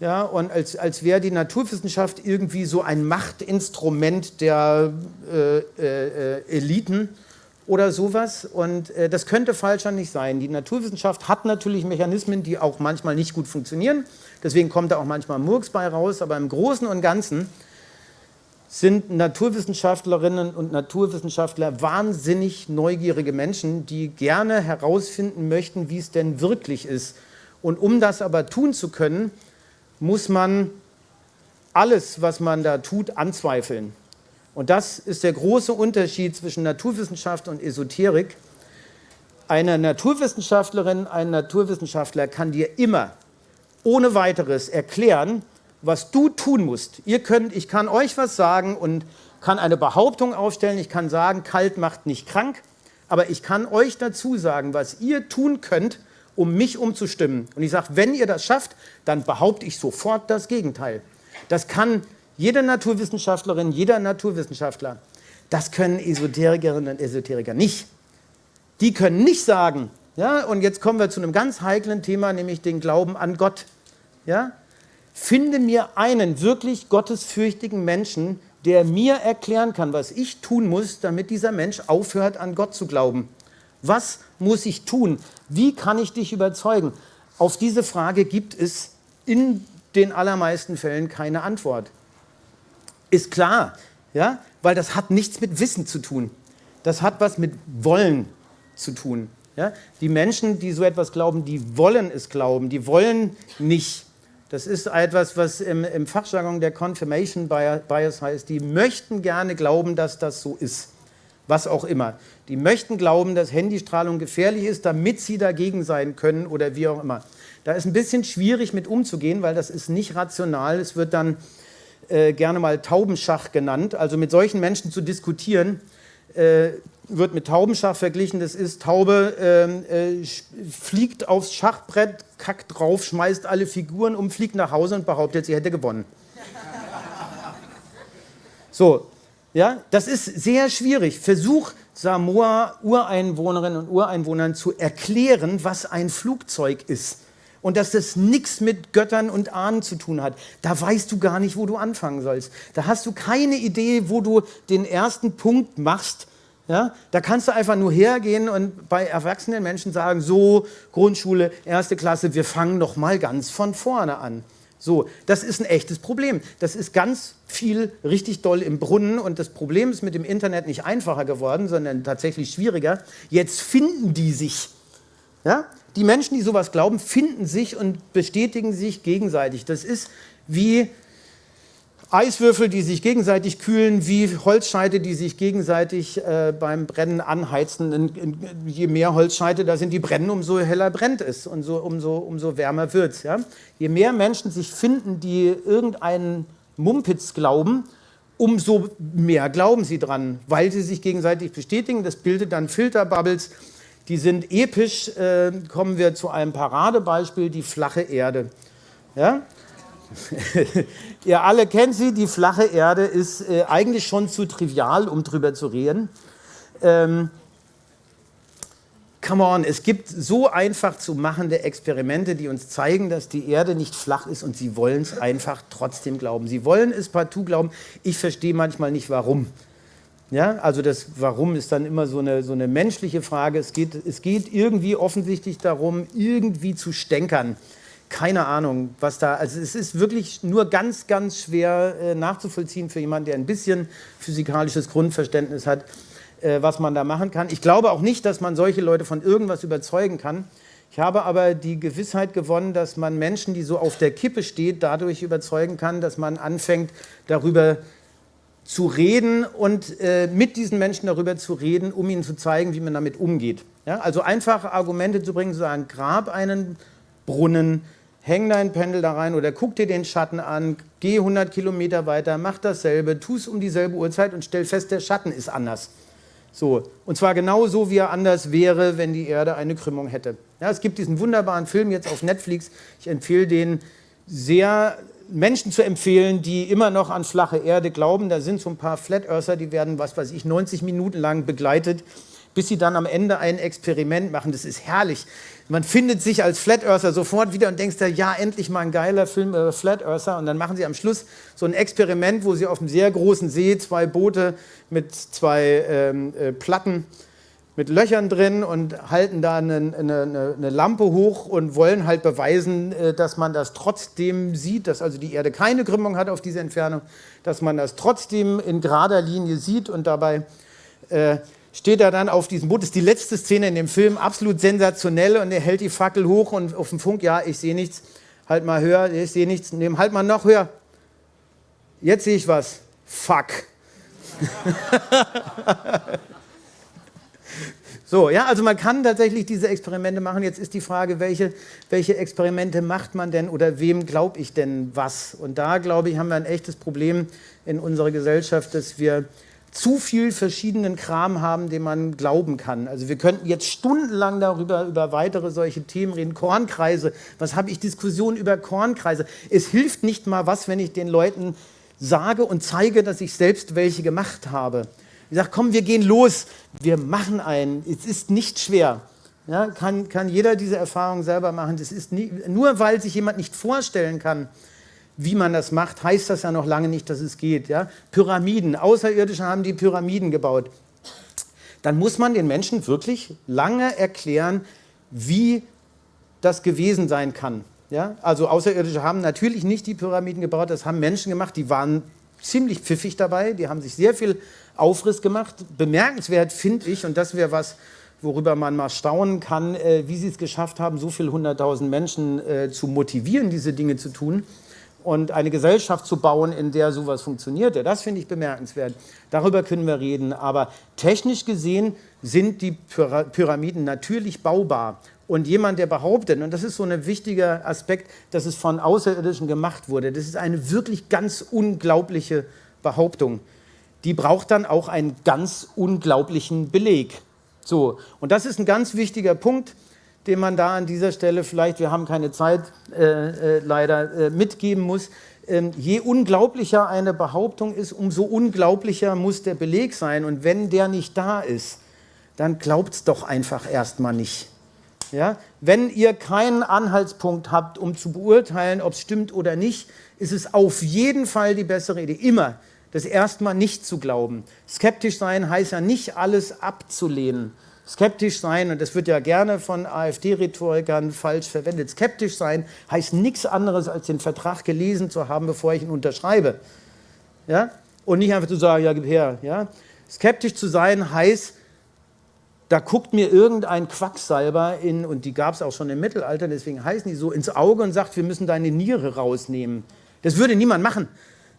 ja, und als, als wäre die Naturwissenschaft irgendwie so ein Machtinstrument der äh, äh, Eliten oder sowas. Und äh, das könnte falscher nicht sein. Die Naturwissenschaft hat natürlich Mechanismen, die auch manchmal nicht gut funktionieren. Deswegen kommt da auch manchmal Murks bei raus. Aber im Großen und Ganzen sind Naturwissenschaftlerinnen und Naturwissenschaftler wahnsinnig neugierige Menschen, die gerne herausfinden möchten, wie es denn wirklich ist. Und um das aber tun zu können, muss man alles, was man da tut, anzweifeln. Und das ist der große Unterschied zwischen Naturwissenschaft und Esoterik. Eine Naturwissenschaftlerin, ein Naturwissenschaftler kann dir immer ohne weiteres erklären, was du tun musst. Ihr könnt, ich kann euch was sagen und kann eine Behauptung aufstellen, ich kann sagen, kalt macht nicht krank, aber ich kann euch dazu sagen, was ihr tun könnt, um mich umzustimmen. Und ich sage, wenn ihr das schafft, dann behaupte ich sofort das Gegenteil. Das kann jede Naturwissenschaftlerin, jeder Naturwissenschaftler. Das können Esoterikerinnen und Esoteriker nicht. Die können nicht sagen, ja, und jetzt kommen wir zu einem ganz heiklen Thema, nämlich den Glauben an Gott. Ja? Finde mir einen wirklich gottesfürchtigen Menschen, der mir erklären kann, was ich tun muss, damit dieser Mensch aufhört, an Gott zu glauben. Was muss ich tun? Wie kann ich dich überzeugen? Auf diese Frage gibt es in den allermeisten Fällen keine Antwort. Ist klar, ja? weil das hat nichts mit Wissen zu tun. Das hat was mit Wollen zu tun. Ja? Die Menschen, die so etwas glauben, die wollen es glauben, die wollen nicht Das ist etwas, was im, im Fachjargon der Confirmation Bias heißt. Die möchten gerne glauben, dass das so ist. Was auch immer. Die möchten glauben, dass Handystrahlung gefährlich ist, damit sie dagegen sein können oder wie auch immer. Da ist ein bisschen schwierig mit umzugehen, weil das ist nicht rational. Es wird dann äh, gerne mal Taubenschach genannt. Also mit solchen Menschen zu diskutieren, äh, wird mit Taubenschach verglichen. Das ist, Taube ähm, äh, fliegt aufs Schachbrett, kackt drauf, schmeißt alle Figuren um, fliegt nach Hause und behauptet, sie hätte gewonnen. So, ja, das ist sehr schwierig. Versuch Samoa Ureinwohnerinnen und Ureinwohnern zu erklären, was ein Flugzeug ist und dass das nichts mit Göttern und Ahnen zu tun hat. Da weißt du gar nicht, wo du anfangen sollst. Da hast du keine Idee, wo du den ersten Punkt machst, ja, da kannst du einfach nur hergehen und bei erwachsenen Menschen sagen, so, Grundschule, erste Klasse, wir fangen noch mal ganz von vorne an. So, das ist ein echtes Problem. Das ist ganz viel richtig doll im Brunnen und das Problem ist mit dem Internet nicht einfacher geworden, sondern tatsächlich schwieriger. Jetzt finden die sich. Ja? Die Menschen, die sowas glauben, finden sich und bestätigen sich gegenseitig. Das ist wie Eiswürfel, die sich gegenseitig kühlen, wie Holzscheite, die sich gegenseitig äh, beim Brennen anheizen. In, in, je mehr Holzscheite da sind, die brennen, umso heller brennt es und so, umso, umso wärmer wird es. Ja? Je mehr Menschen sich finden, die irgendeinen Mumpitz glauben, umso mehr glauben sie dran, weil sie sich gegenseitig bestätigen. Das bildet dann Filterbubbles, die sind episch. Äh, kommen wir zu einem Paradebeispiel, die flache Erde. Ja? Ihr alle kennt sie, die flache Erde ist äh, eigentlich schon zu trivial, um drüber zu reden. Ähm, come on, es gibt so einfach zu machende Experimente, die uns zeigen, dass die Erde nicht flach ist und sie wollen es einfach trotzdem glauben. Sie wollen es partout glauben. Ich verstehe manchmal nicht, warum. Ja, also das Warum ist dann immer so eine, so eine menschliche Frage. Es geht, es geht irgendwie offensichtlich darum, irgendwie zu stänkern keine Ahnung, was da, also es ist wirklich nur ganz, ganz schwer äh, nachzuvollziehen für jemanden, der ein bisschen physikalisches Grundverständnis hat, äh, was man da machen kann. Ich glaube auch nicht, dass man solche Leute von irgendwas überzeugen kann. Ich habe aber die Gewissheit gewonnen, dass man Menschen, die so auf der Kippe steht, dadurch überzeugen kann, dass man anfängt, darüber zu reden und äh, mit diesen Menschen darüber zu reden, um ihnen zu zeigen, wie man damit umgeht. Ja? Also einfache Argumente zu bringen, zu sagen, grab einen Brunnen, häng dein Pendel da rein oder guck dir den Schatten an, geh 100 Kilometer weiter, mach dasselbe, tu es um dieselbe Uhrzeit und stell fest, der Schatten ist anders. So, und zwar genau so, wie er anders wäre, wenn die Erde eine Krümmung hätte. Ja, es gibt diesen wunderbaren Film jetzt auf Netflix. Ich empfehle den sehr Menschen zu empfehlen, die immer noch an flache Erde glauben. Da sind so ein paar Flat Earther, die werden, was weiß ich, 90 Minuten lang begleitet, bis sie dann am Ende ein Experiment machen. Das ist herrlich. Man findet sich als Flat Earther sofort wieder und denkst da, ja, endlich mal ein geiler Film über Flat Earther. Und dann machen sie am Schluss so ein Experiment, wo sie auf einem sehr großen See zwei Boote mit zwei ähm, äh, Platten mit Löchern drin und halten da eine, eine, eine, Lampe hoch und wollen halt beweisen, äh, dass man das trotzdem sieht, dass also die Erde keine Krümmung hat auf diese Entfernung, dass man das trotzdem in gerader Linie sieht und dabei äh, steht er dann auf diesem Boot. Das ist die letzte Szene in dem Film, absolut sensationell und er hält die Fackel hoch und auf dem Funk, ja, ich sehe nichts, halt mal höher, ich sehe nichts, nehm, halt mal noch höher. Jetzt sehe ich was. Fuck. so, ja, also man kann tatsächlich diese Experimente machen. Jetzt ist die Frage, welche, welche Experimente macht man denn oder wem glaube ich denn was? Und da, glaube ich, haben wir ein echtes Problem in unserer Gesellschaft, dass wir zu viel verschiedenen Kram haben, den man glauben kann. Also wir könnten jetzt stundenlang darüber über weitere solche Themen reden. Kornkreise, was habe ich Diskussionen über Kornkreise? Es hilft nicht mal was, wenn ich den Leuten sage und zeige, dass ich selbst welche gemacht habe. Ich sage, komm, wir gehen los, wir machen einen. Es ist nicht schwer. Ja, kann, kann jeder diese Erfahrung selber machen. Das ist nie, nur weil sich jemand nicht vorstellen kann, wie man das macht, heißt das ja noch lange nicht, dass es geht. Ja? Pyramiden, Außerirdische haben die Pyramiden gebaut. Dann muss man den Menschen wirklich lange erklären, wie das gewesen sein kann. Ja? Also Außerirdische haben natürlich nicht die Pyramiden gebaut, das haben Menschen gemacht, die waren ziemlich pfiffig dabei, die haben sich sehr viel Aufriss gemacht. Bemerkenswert finde ich, und das wäre was, worüber man mal staunen kann, äh, wie sie es geschafft haben, so viele hunderttausend Menschen äh, zu motivieren, diese Dinge zu tun und eine Gesellschaft zu bauen, in der sowas funktioniert. Das finde ich bemerkenswert. Darüber können wir reden. Aber technisch gesehen sind die Pyramiden natürlich baubar. Und jemand, der behauptet, und das ist so ein wichtiger Aspekt, dass es von Außerirdischen gemacht wurde, das ist eine wirklich ganz unglaubliche Behauptung. Die braucht dann auch einen ganz unglaublichen Beleg. So, und das ist ein ganz wichtiger Punkt, den man da an dieser Stelle vielleicht, wir haben keine Zeit äh, äh, leider, äh, mitgeben muss. Ähm, je unglaublicher eine Behauptung ist, umso unglaublicher muss der Beleg sein. Und wenn der nicht da ist, dann glaubt es doch einfach erstmal nicht. Ja? Wenn ihr keinen Anhaltspunkt habt, um zu beurteilen, ob es stimmt oder nicht, ist es auf jeden Fall die bessere Idee, immer das erstmal nicht zu glauben. Skeptisch sein heißt ja nicht alles abzulehnen Skeptisch sein, und das wird ja gerne von AfD-Rhetorikern falsch verwendet, skeptisch sein heißt nichts anderes, als den Vertrag gelesen zu haben, bevor ich ihn unterschreibe. Ja? Und nicht einfach zu sagen, ja, gib her. Ja? Skeptisch zu sein heißt, da guckt mir irgendein Quacksalber in, und die gab es auch schon im Mittelalter, deswegen heißen die so, ins Auge und sagt, wir müssen deine Niere rausnehmen. Das würde niemand machen.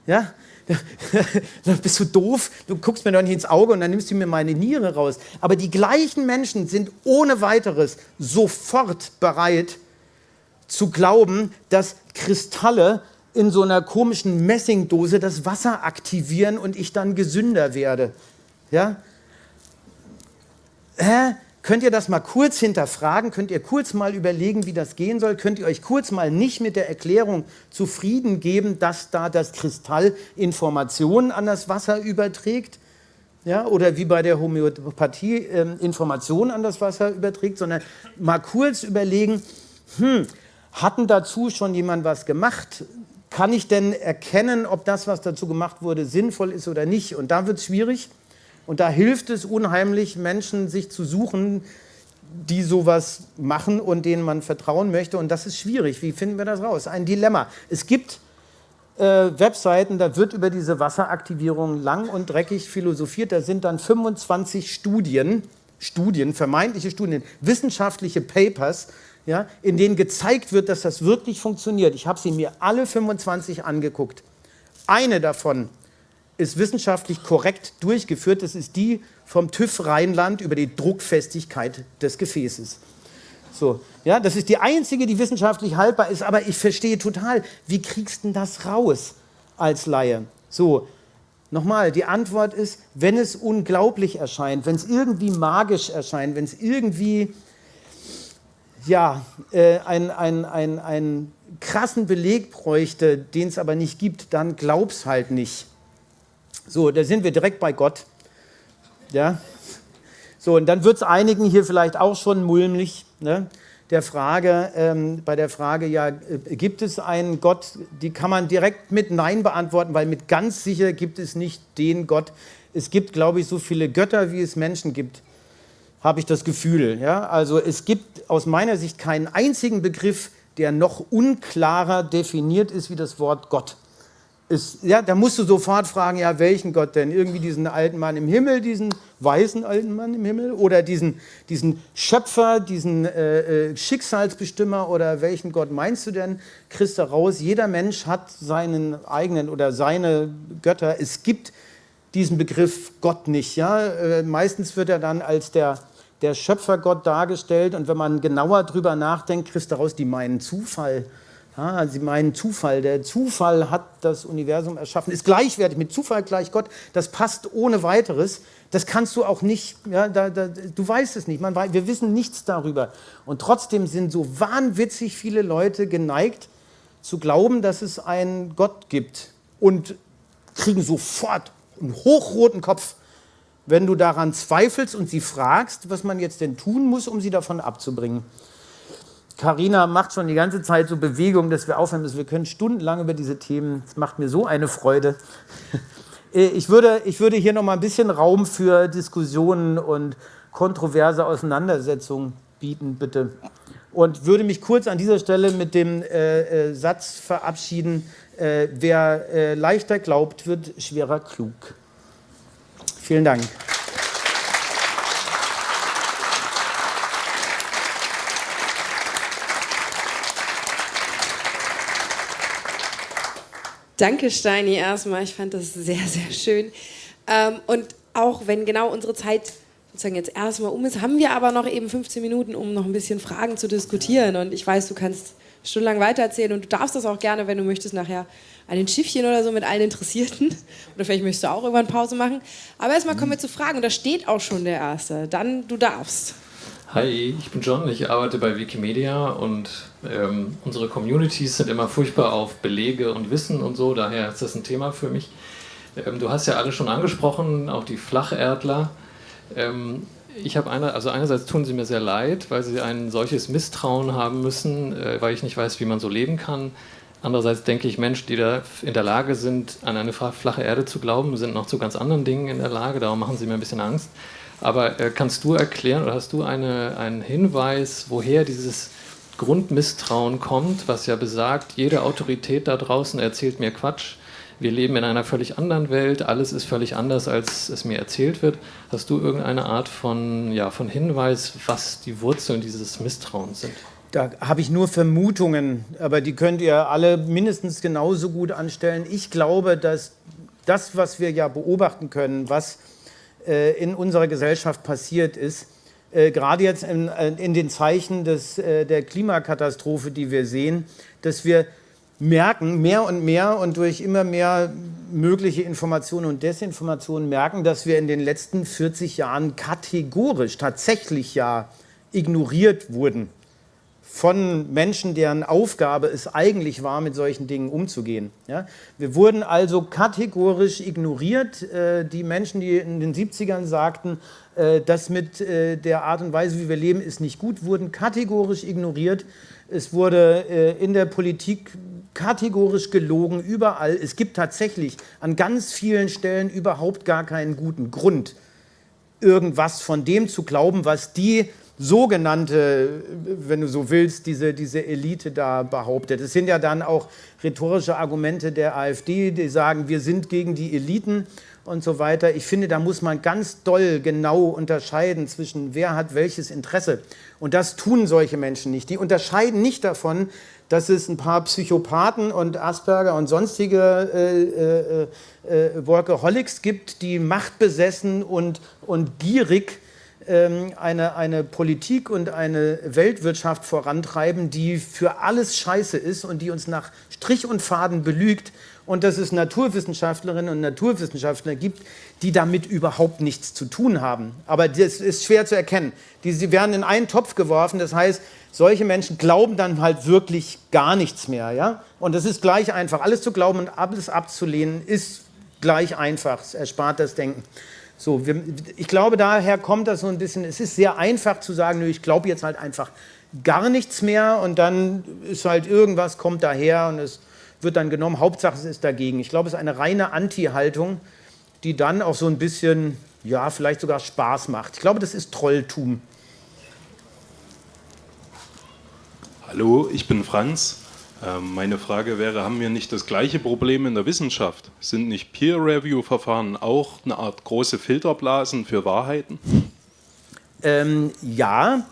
Ja? dann bist du doof, du guckst mir doch nicht ins Auge und dann nimmst du mir meine Niere raus. Aber die gleichen Menschen sind ohne weiteres sofort bereit zu glauben, dass Kristalle in so einer komischen Messingdose das Wasser aktivieren und ich dann gesünder werde. Ja? Hä? Könnt ihr das mal kurz hinterfragen? Könnt ihr kurz mal überlegen, wie das gehen soll? Könnt ihr euch kurz mal nicht mit der Erklärung zufrieden geben, dass da das Kristall Informationen an das Wasser überträgt? Ja, oder wie bei der Homöopathie äh, Informationen an das Wasser überträgt, sondern mal kurz überlegen, hm, hatten dazu schon jemand was gemacht? Kann ich denn erkennen, ob das, was dazu gemacht wurde, sinnvoll ist oder nicht? Und da wird es schwierig. Und da hilft es unheimlich, Menschen sich zu suchen, die sowas machen und denen man vertrauen möchte. Und das ist schwierig. Wie finden wir das raus? Ein Dilemma. Es gibt äh, Webseiten, da wird über diese Wasseraktivierung lang und dreckig philosophiert. Da sind dann 25 Studien, Studien, vermeintliche Studien, wissenschaftliche Papers, ja, in denen gezeigt wird, dass das wirklich funktioniert. Ich habe sie mir alle 25 angeguckt. Eine davon ist wissenschaftlich korrekt durchgeführt. Das ist die vom TÜV Rheinland über die Druckfestigkeit des Gefäßes. So, ja, das ist die einzige, die wissenschaftlich haltbar ist, aber ich verstehe total, wie kriegst du das raus als Laie? So, nochmal, die Antwort ist, wenn es unglaublich erscheint, wenn es irgendwie magisch erscheint, wenn es irgendwie ja, äh, einen ein, ein krassen Beleg bräuchte, den es aber nicht gibt, dann glaub's halt nicht. So, da sind wir direkt bei Gott. Ja? So, und dann wird es einigen hier vielleicht auch schon mulmig, ne? der Frage, ähm, bei der Frage, ja, äh, gibt es einen Gott, die kann man direkt mit Nein beantworten, weil mit ganz sicher gibt es nicht den Gott. Es gibt, glaube ich, so viele Götter, wie es Menschen gibt, habe ich das Gefühl. Ja? Also es gibt aus meiner Sicht keinen einzigen Begriff, der noch unklarer definiert ist wie das Wort Gott ist, ja, da musst du sofort fragen, ja, welchen Gott denn? Irgendwie diesen alten Mann im Himmel, diesen weißen alten Mann im Himmel oder diesen, diesen Schöpfer, diesen äh, äh, Schicksalsbestimmer oder welchen Gott meinst du denn? Du raus, jeder Mensch hat seinen eigenen oder seine Götter. Es gibt diesen Begriff Gott nicht. Ja? Äh, meistens wird er dann als der, der Schöpfergott dargestellt und wenn man genauer drüber nachdenkt, kriegst du raus, die meinen Zufall Ah, Sie meinen Zufall. Der Zufall hat das Universum erschaffen, ist gleichwertig mit Zufall gleich Gott. Das passt ohne weiteres. Das kannst du auch nicht, ja, da, da, du weißt es nicht. Man, wir wissen nichts darüber. Und trotzdem sind so wahnwitzig viele Leute geneigt zu glauben, dass es einen Gott gibt und kriegen sofort einen hochroten Kopf, wenn du daran zweifelst und sie fragst, was man jetzt denn tun muss, um sie davon abzubringen. Karina macht schon die ganze Zeit so Bewegungen, dass wir aufhören müssen. Wir können stundenlang über diese Themen. Es macht mir so eine Freude. Äh, ich würde, ich würde hier noch mal ein bisschen Raum für Diskussionen und kontroverse Auseinandersetzungen bieten, bitte. Und würde mich kurz an dieser Stelle mit dem äh, äh, Satz verabschieden, äh, wer äh, leichter glaubt, wird schwerer klug. Vielen Dank. Danke, Steini, erstmal. Ich fand das sehr, sehr schön. Ähm, und auch wenn genau unsere Zeit sozusagen jetzt erstmal um ist, haben wir aber noch eben 15 Minuten, um noch ein bisschen Fragen zu diskutieren. Und ich weiß, du kannst stundenlang weitererzählen und du darfst das auch gerne, wenn du möchtest, nachher an den Schiffchen oder so mit allen Interessierten. Oder vielleicht möchtest du auch irgendwann Pause machen. Aber erstmal kommen wir zu Fragen und da steht auch schon der Erste. Dann, du darfst. Hi, ich bin John, ich arbeite bei Wikimedia und ähm, unsere Communities sind immer furchtbar auf Belege und Wissen und so, daher ist das ein Thema für mich. Ähm, du hast ja alle schon angesprochen, auch die Flacherdler. Ähm, ich habe eine, also einerseits tun sie mir sehr leid, weil sie ein solches Misstrauen haben müssen, äh, weil ich nicht weiß, wie man so leben kann. Andererseits denke ich, Menschen, die da in der Lage sind, an eine flache Erde zu glauben, sind noch zu ganz anderen Dingen in der Lage. Darum machen sie mir ein bisschen Angst. Aber äh, kannst du erklären oder hast du eine, einen Hinweis, woher dieses Grundmisstrauen kommt, was ja besagt, jede Autorität da draußen erzählt mir Quatsch, wir leben in einer völlig anderen Welt, alles ist völlig anders, als es mir erzählt wird. Hast du irgendeine Art von, ja, von Hinweis, was die Wurzeln dieses Misstrauens sind? Da habe ich nur Vermutungen, aber die könnt ihr alle mindestens genauso gut anstellen. Ich glaube, dass das, was wir ja beobachten können, was in unserer Gesellschaft passiert ist, äh, gerade jetzt in, äh, in, den Zeichen des, der Klimakatastrophe, die wir sehen, dass wir merken, mehr und mehr und durch immer mehr mögliche Informationen und Desinformationen merken, dass wir in den letzten 40 Jahren kategorisch tatsächlich ja ignoriert wurden von Menschen, deren Aufgabe es eigentlich war, mit solchen Dingen umzugehen. Ja? Wir wurden also kategorisch ignoriert. Äh, die Menschen, die in den 70ern sagten, äh, das mit äh, der Art und Weise, wie wir leben, ist nicht gut, wurden kategorisch ignoriert. Es wurde äh, in der Politik kategorisch gelogen, überall. Es gibt tatsächlich an ganz vielen Stellen überhaupt gar keinen guten Grund, irgendwas von dem zu glauben, was die sogenannte, wenn du so willst, diese, diese Elite da behauptet. Es sind ja dann auch rhetorische Argumente der AfD, die sagen, wir sind gegen die Eliten und so weiter. Ich finde, da muss man ganz doll genau unterscheiden zwischen wer hat welches Interesse. Und das tun solche Menschen nicht. Die unterscheiden nicht davon, dass es ein paar Psychopathen und Asperger und sonstige äh, äh, äh, Workaholics gibt, die machtbesessen und, und gierig eine, eine Politik und eine Weltwirtschaft vorantreiben, die für alles scheiße ist und die uns nach Strich und Faden belügt und dass es Naturwissenschaftlerinnen und Naturwissenschaftler gibt, die damit überhaupt nichts zu tun haben. Aber das ist schwer zu erkennen. Die, sie werden in einen Topf geworfen, das heißt, solche Menschen glauben dann halt wirklich gar nichts mehr. Ja? Und das ist gleich einfach. Alles zu glauben und alles abzulehnen ist gleich einfach. Es erspart das Denken. So, wir, ich glaube, daher kommt das so ein bisschen, es ist sehr einfach zu sagen, ich glaube jetzt halt einfach gar nichts mehr und dann ist halt irgendwas, kommt daher und es wird dann genommen, Hauptsache es ist dagegen. Ich glaube, es ist eine reine Anti-Haltung, die dann auch so ein bisschen, ja, vielleicht sogar Spaß macht. Ich glaube, das ist Trolltum. Hallo, ich bin Franz. Ähm, meine Frage wäre, haben wir nicht das gleiche Problem in der Wissenschaft? Sind nicht Peer-Review-Verfahren auch eine Art große Filterblasen für Wahrheiten? Ähm, ja,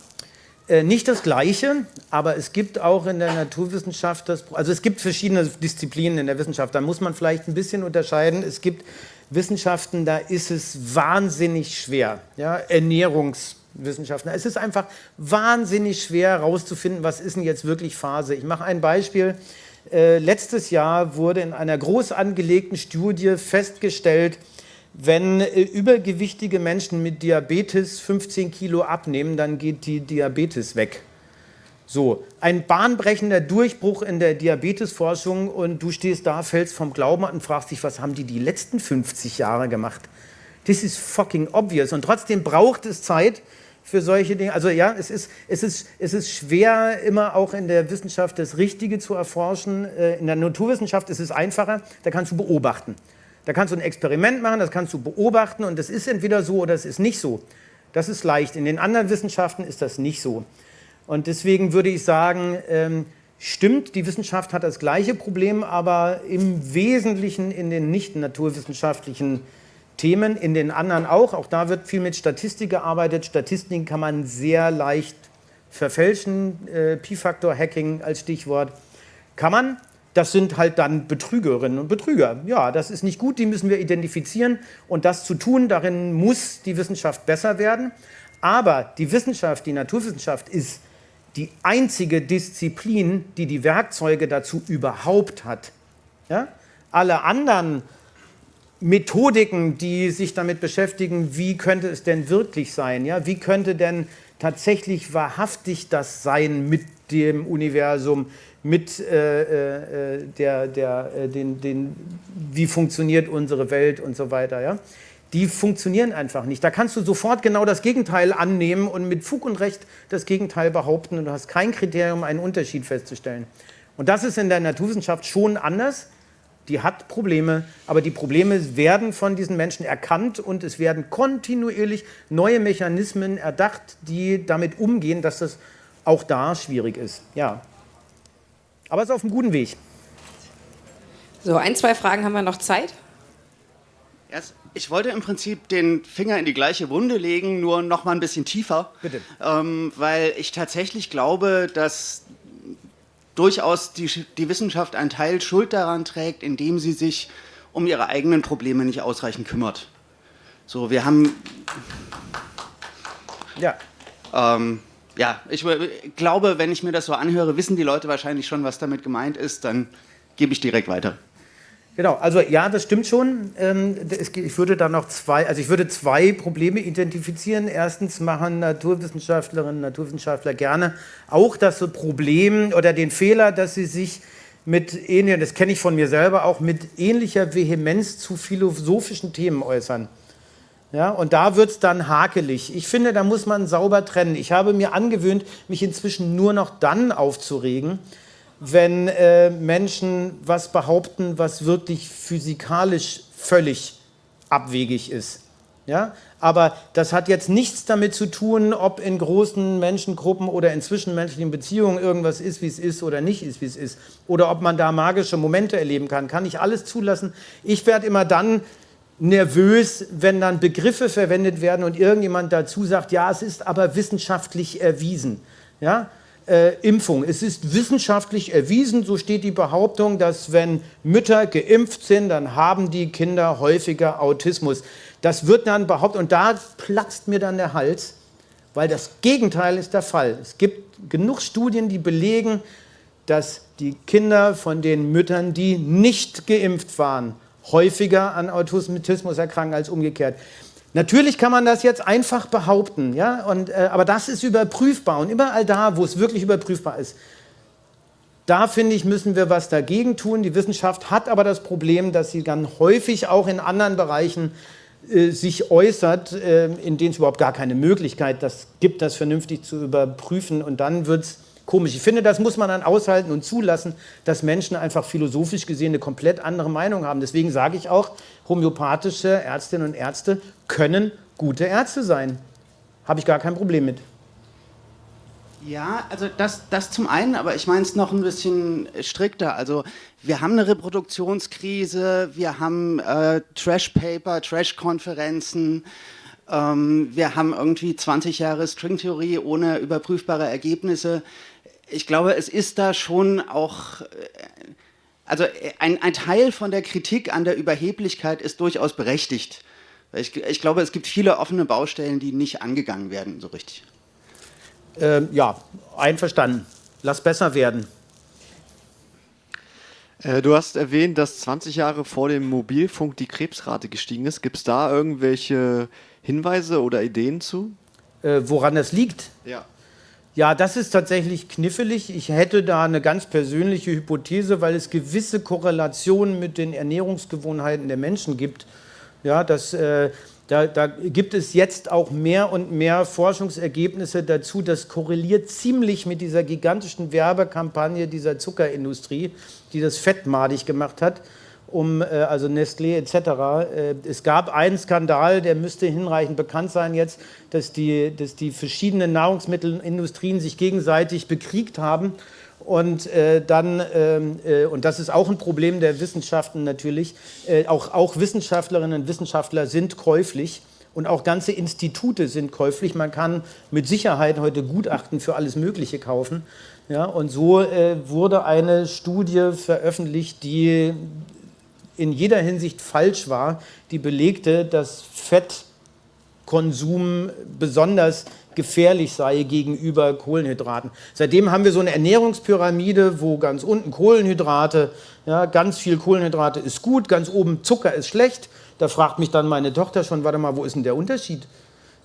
äh, nicht das Gleiche, aber es gibt auch in der Naturwissenschaft, das, also es gibt verschiedene Disziplinen in der Wissenschaft, da muss man vielleicht ein bisschen unterscheiden. Es gibt Wissenschaften, da ist es wahnsinnig schwer, ja, Ernährungs- Wissenschaftler. Es ist einfach wahnsinnig schwer herauszufinden, was ist denn jetzt wirklich Phase. Ich mache ein Beispiel. Äh, letztes Jahr wurde in einer groß angelegten Studie festgestellt, wenn äh, übergewichtige Menschen mit Diabetes 15 Kilo abnehmen, dann geht die Diabetes weg. So, ein bahnbrechender Durchbruch in der Diabetesforschung und du stehst da, fällst vom Glauben und fragst dich, was haben die die letzten 50 Jahre gemacht? Das ist fucking obvious und trotzdem braucht es Zeit, für solche Dinge. Also ja, es ist, es, ist, es ist schwer, immer auch in der Wissenschaft das Richtige zu erforschen. Äh, in der Naturwissenschaft ist es einfacher, da kannst du beobachten. Da kannst du ein Experiment machen, das kannst du beobachten und das ist entweder so oder es ist nicht so. Das ist leicht. In den anderen Wissenschaften ist das nicht so. Und deswegen würde ich sagen, ähm, stimmt, die Wissenschaft hat das gleiche Problem, aber im Wesentlichen in den nicht naturwissenschaftlichen Themen, in den anderen auch. Auch da wird viel mit Statistik gearbeitet. Statistiken kann man sehr leicht verfälschen. Äh, Pi-Faktor-Hacking als Stichwort. Kann man, das sind halt dann Betrügerinnen und Betrüger. Ja, das ist nicht gut, die müssen wir identifizieren und das zu tun, darin muss die Wissenschaft besser werden. Aber die Wissenschaft, die Naturwissenschaft ist die einzige Disziplin, die die Werkzeuge dazu überhaupt hat. Ja? Alle anderen Methodiken, die sich damit beschäftigen, wie könnte es denn wirklich sein? Ja? Wie könnte denn tatsächlich wahrhaftig das sein mit dem Universum, mit äh, äh, der, der, äh, den, den, wie funktioniert unsere Welt und so weiter. Ja? Die funktionieren einfach nicht. Da kannst du sofort genau das Gegenteil annehmen und mit Fug und Recht das Gegenteil behaupten und du hast kein Kriterium, einen Unterschied festzustellen. Und das ist in der Naturwissenschaft schon anders. Die hat Probleme, aber die Probleme werden von diesen Menschen erkannt und es werden kontinuierlich neue Mechanismen erdacht, die damit umgehen, dass das auch da schwierig ist. Ja. Aber es ist auf einem guten Weg. So, ein, zwei Fragen haben wir noch Zeit. Ich wollte im Prinzip den Finger in die gleiche Wunde legen, nur noch mal ein bisschen tiefer. Bitte. Ähm, weil ich tatsächlich glaube, dass durchaus die, die Wissenschaft einen Teil Schuld daran trägt, indem sie sich um ihre eigenen Probleme nicht ausreichend kümmert. So, wir haben. Ja. Ähm, ja, ich glaube, wenn ich mir das so anhöre, wissen die Leute wahrscheinlich schon, was damit gemeint ist, dann gebe ich direkt weiter. Genau, also ja, das stimmt schon. Ähm, ich würde da noch zwei, also ich würde zwei Probleme identifizieren. Erstens machen Naturwissenschaftlerinnen und Naturwissenschaftler gerne auch das Problem oder den Fehler, dass sie sich mit ähnlichen, das kenne ich von mir selber auch, mit ähnlicher Vehemenz zu philosophischen Themen äußern. Ja, und da wird es dann hakelig. Ich finde, da muss man sauber trennen. Ich habe mir angewöhnt, mich inzwischen nur noch dann aufzuregen, wenn äh, Menschen was behaupten, was wirklich physikalisch völlig abwegig ist. Ja? Aber das hat jetzt nichts damit zu tun, ob in großen Menschengruppen oder in zwischenmenschlichen Beziehungen irgendwas ist, wie es ist oder nicht ist, wie es ist. Oder ob man da magische Momente erleben kann. Kann ich alles zulassen. Ich werde immer dann nervös, wenn dann Begriffe verwendet werden und irgendjemand dazu sagt, ja, es ist aber wissenschaftlich erwiesen. Ja? Äh, Impfung. Es ist wissenschaftlich erwiesen, so steht die Behauptung, dass wenn Mütter geimpft sind, dann haben die Kinder häufiger Autismus. Das wird dann behauptet und da platzt mir dann der Hals, weil das Gegenteil ist der Fall. Es gibt genug Studien, die belegen, dass die Kinder von den Müttern, die nicht geimpft waren, häufiger an Autismus erkranken als umgekehrt. Natürlich kann man das jetzt einfach behaupten, ja, und, äh, aber das ist überprüfbar und überall da, wo es wirklich überprüfbar ist, da finde ich, müssen wir was dagegen tun. Die Wissenschaft hat aber das Problem, dass sie dann häufig auch in anderen Bereichen äh, sich äußert, äh, in denen es überhaupt gar keine Möglichkeit das gibt, das vernünftig zu überprüfen und dann wird es komisch. Ich finde, das muss man dann aushalten und zulassen, dass Menschen einfach philosophisch gesehen eine komplett andere Meinung haben. Deswegen sage ich auch, homöopathische Ärztinnen und Ärzte können gute Ärzte sein. Habe ich gar kein Problem mit. Ja, also das, das zum einen, aber ich meine es noch ein bisschen strikter. Also wir haben eine Reproduktionskrise, wir haben äh, Trash-Paper, Trash-Konferenzen, ähm, wir haben irgendwie 20 Jahre Stringtheorie ohne überprüfbare Ergebnisse ich glaube, es ist da schon auch, äh, also ein, ein, Teil von der Kritik an der Überheblichkeit ist durchaus berechtigt. Ich, ich glaube, es gibt viele offene Baustellen, die nicht angegangen werden, so richtig. Ähm, ja, einverstanden. Lass besser werden. Äh, du hast erwähnt, dass 20 Jahre vor dem Mobilfunk die Krebsrate gestiegen ist. Gibt es da irgendwelche Hinweise oder Ideen zu? Äh, woran das liegt? Ja. Ja, das ist tatsächlich knifflig. Ich hätte da eine ganz persönliche Hypothese, weil es gewisse Korrelationen mit den Ernährungsgewohnheiten der Menschen gibt. Ja, das, äh, da, da, gibt es jetzt auch mehr und mehr Forschungsergebnisse dazu. Das korreliert ziemlich mit dieser gigantischen Werbekampagne dieser Zuckerindustrie, die das fettmadig gemacht hat um äh, also Nestlé etc. Äh, es gab einen Skandal, der müsste hinreichend bekannt sein jetzt, dass die, dass die verschiedenen Nahrungsmittelindustrien sich gegenseitig bekriegt haben und äh, dann, ähm, äh, und das ist auch ein Problem der Wissenschaften natürlich, äh, auch, auch Wissenschaftlerinnen und Wissenschaftler sind käuflich Und auch ganze Institute sind käuflich. Man kann mit Sicherheit heute Gutachten für alles Mögliche kaufen. Ja, und so äh, wurde eine Studie veröffentlicht, die in jeder Hinsicht falsch war, die belegte, dass Fettkonsum besonders gefährlich sei gegenüber Kohlenhydraten. Seitdem haben wir so eine Ernährungspyramide, wo ganz unten Kohlenhydrate, ja, ganz viel Kohlenhydrate ist gut, ganz oben Zucker ist schlecht. Da fragt mich dann meine Tochter schon, warte mal, wo ist denn der Unterschied?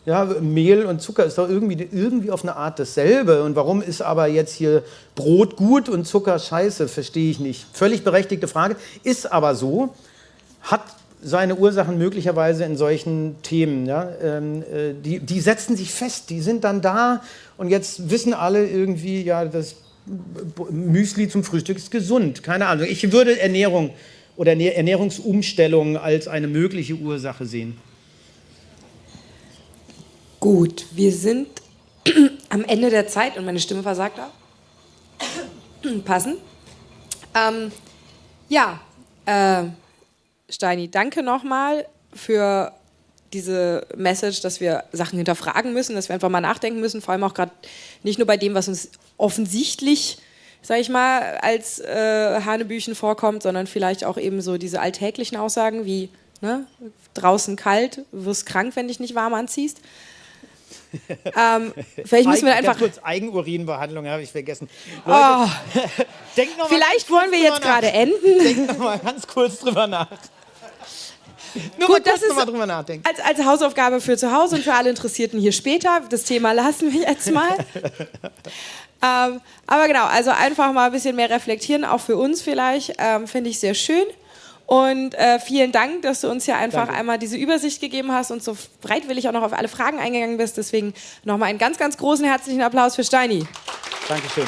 Ja, Mehl und Zucker ist doch irgendwie, irgendwie auf eine Art dasselbe. Und warum ist aber jetzt hier Brot gut und Zucker scheiße? Verstehe ich nicht. Völlig berechtigte Frage. Ist aber so, hat seine Ursachen möglicherweise in solchen Themen. Ja? Ähm, äh, die, die setzen sich fest, die sind dann da und jetzt wissen alle irgendwie, ja, das Müsli zum Frühstück ist gesund. Keine Ahnung. Ich würde Ernährung oder Ernährungsumstellung als eine mögliche Ursache sehen. Gut, wir sind am Ende der Zeit und meine Stimme versagt auch. Passen. Ähm, ja, äh, Steini, danke nochmal für diese Message, dass wir Sachen hinterfragen müssen, dass wir einfach mal nachdenken müssen, vor allem auch gerade nicht nur bei dem, was uns offensichtlich, sage ich mal, als äh, Hanebüchen vorkommt, sondern vielleicht auch eben so diese alltäglichen Aussagen wie ne, draußen kalt, wirst krank, wenn dich nicht warm anziehst. Ähm, vielleicht müssen wir einfach. kurz Eigenurinbehandlung habe ich vergessen. Oh. Leute, oh. vielleicht wollen wir jetzt gerade enden. Denkt noch mal ganz kurz drüber nach. Nur Gut, das ist als, als Hausaufgabe für zu Hause und für alle Interessierten hier später. Das Thema lassen wir jetzt mal. ähm, aber genau, also einfach mal ein bisschen mehr reflektieren, auch für uns vielleicht, ähm, finde ich sehr schön. Und äh, vielen Dank, dass du uns hier einfach Danke. einmal diese Übersicht gegeben hast und so bereitwillig auch noch auf alle Fragen eingegangen bist. Deswegen nochmal einen ganz, ganz großen herzlichen Applaus für Steini. Dankeschön.